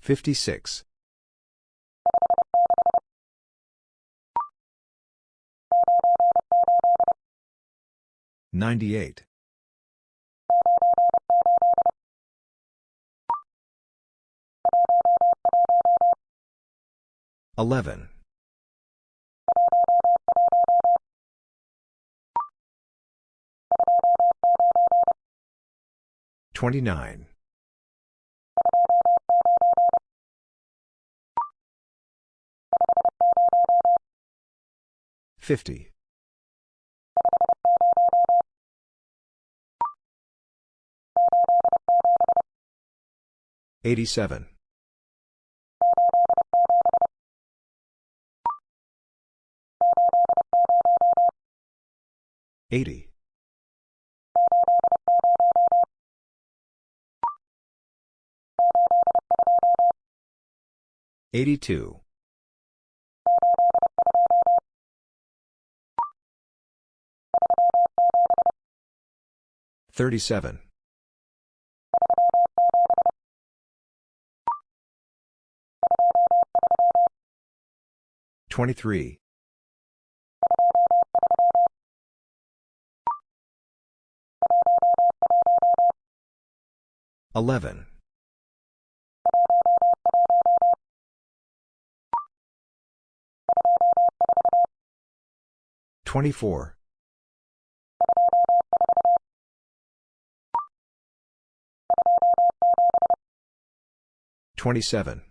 56. 98. 11. 29. 50. 87. Eighty. Eighty-two. Thirty-seven. Twenty-three. Eleven. Twenty-four. Twenty-seven.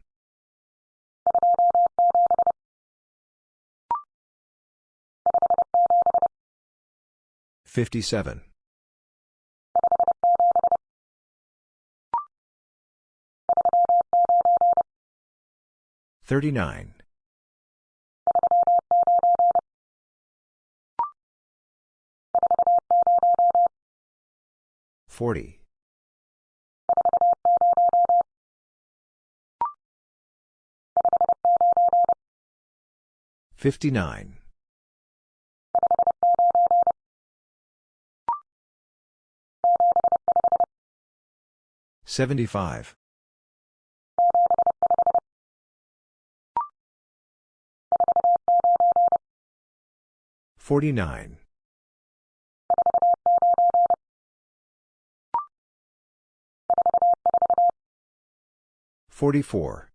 Fifty-seven. Thirty-nine. Forty. Fifty-nine. Seventy-five. Forty-nine. Forty-four.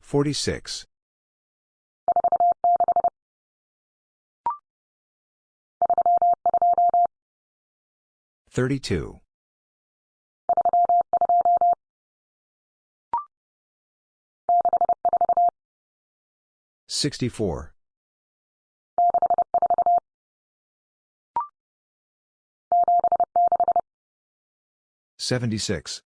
Forty-six. Thirty-two. Sixty-four. Seventy-six.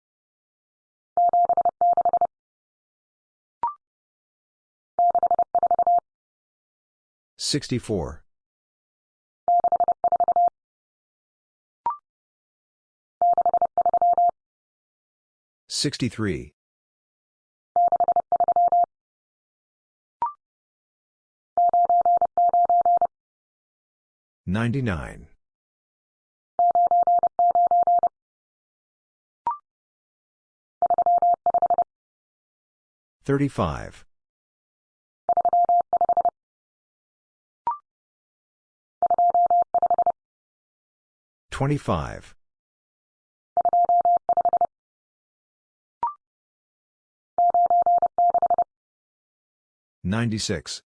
Sixty-four. Sixty-three. Ninety-nine. Thirty-five. Twenty-five. Ninety-six.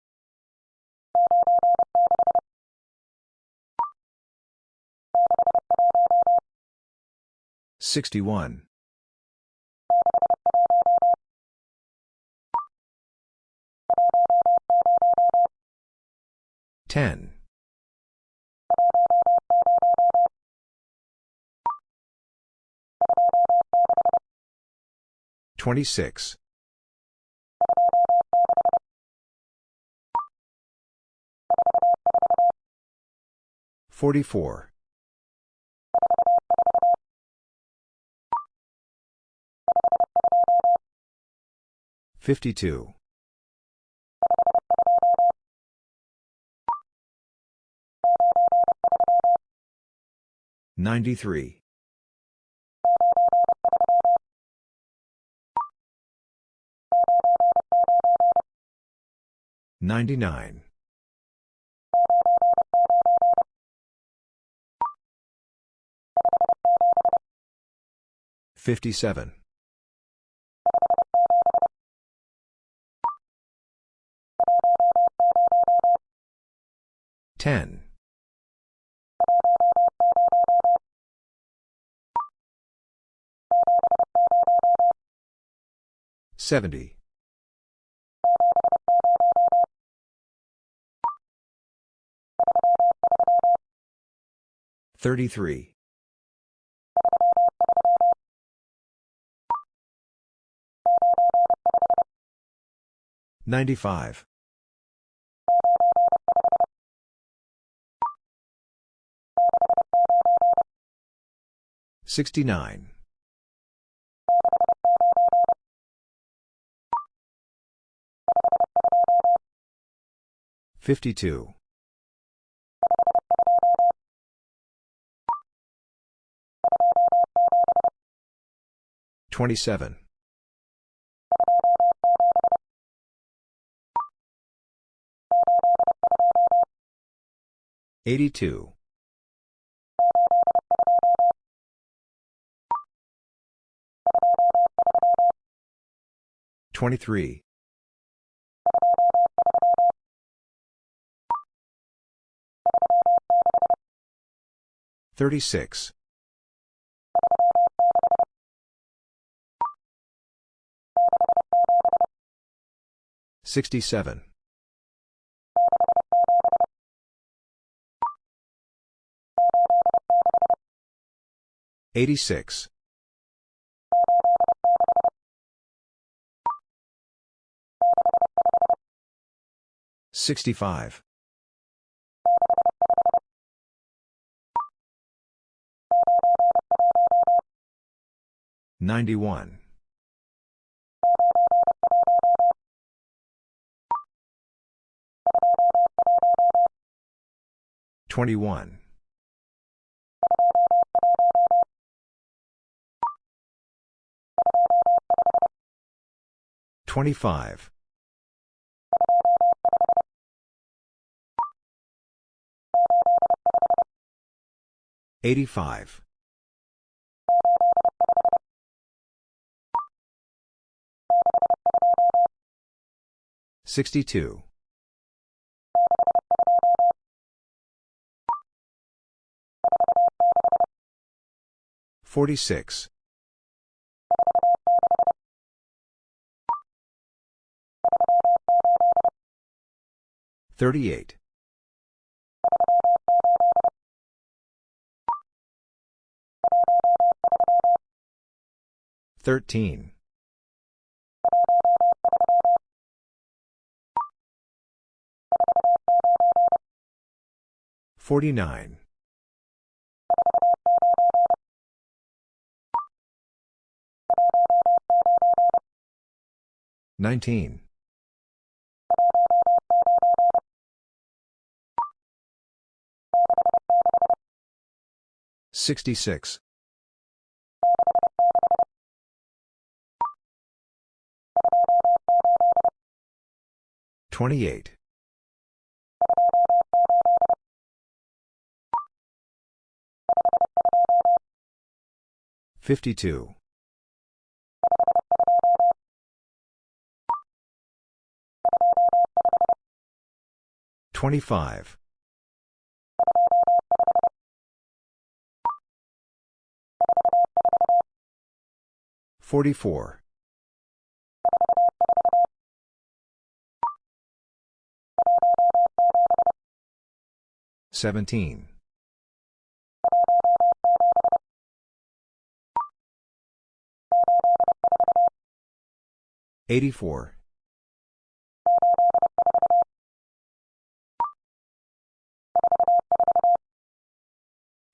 Sixty-one. Ten. Twenty-six. Forty-four. Fifty-two. Ninety-three. Ninety-nine. Fifty-seven. Ten. Seventy. Thirty-three. 95. 69. 52. 27. 82. 23. 36. 67. 86. 65. 91. 21. 25. 85. 62. 46. 38. 13. 49. 19. 66. 28. 52. 25. 44. 17. 84.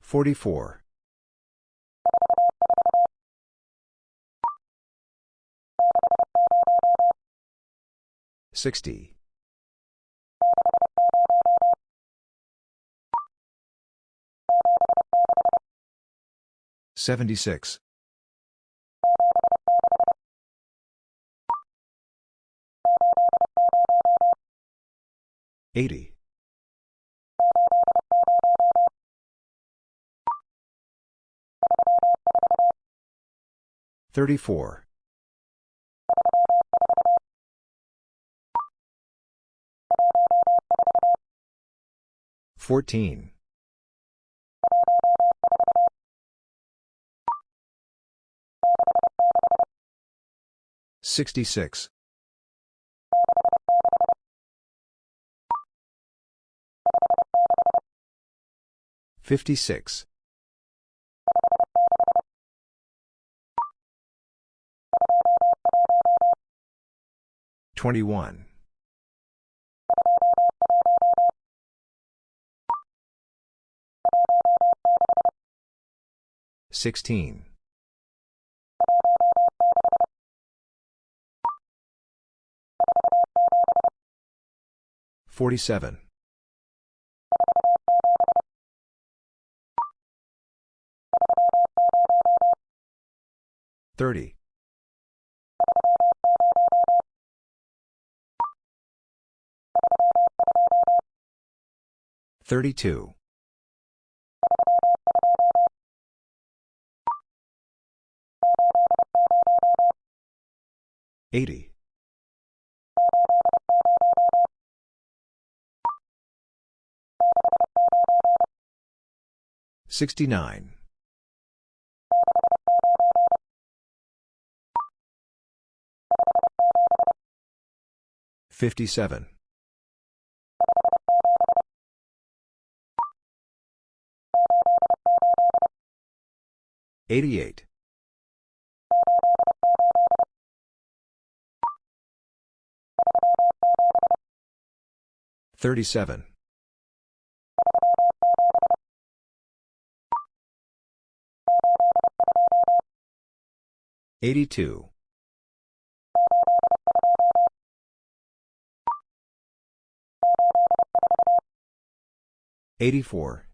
44. 60. 76. 80. 34. 14. 66. 56. 21. 16. 47. 30. 32. 80. 69. 57. 88. 37. 82. 84.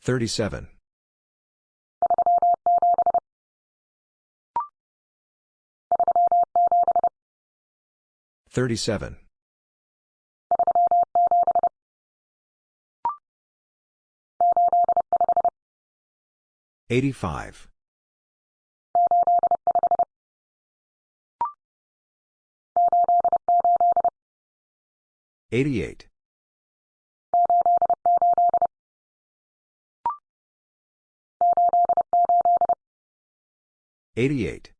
37. 37. 85. 88. 88.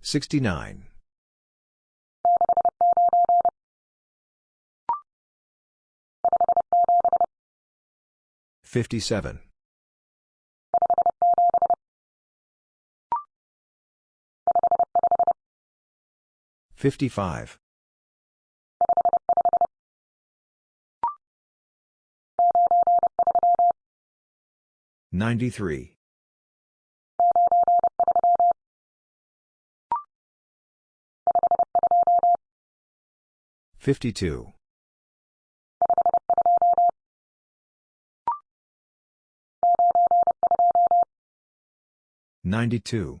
69. 57. 55. 93. 52. 92.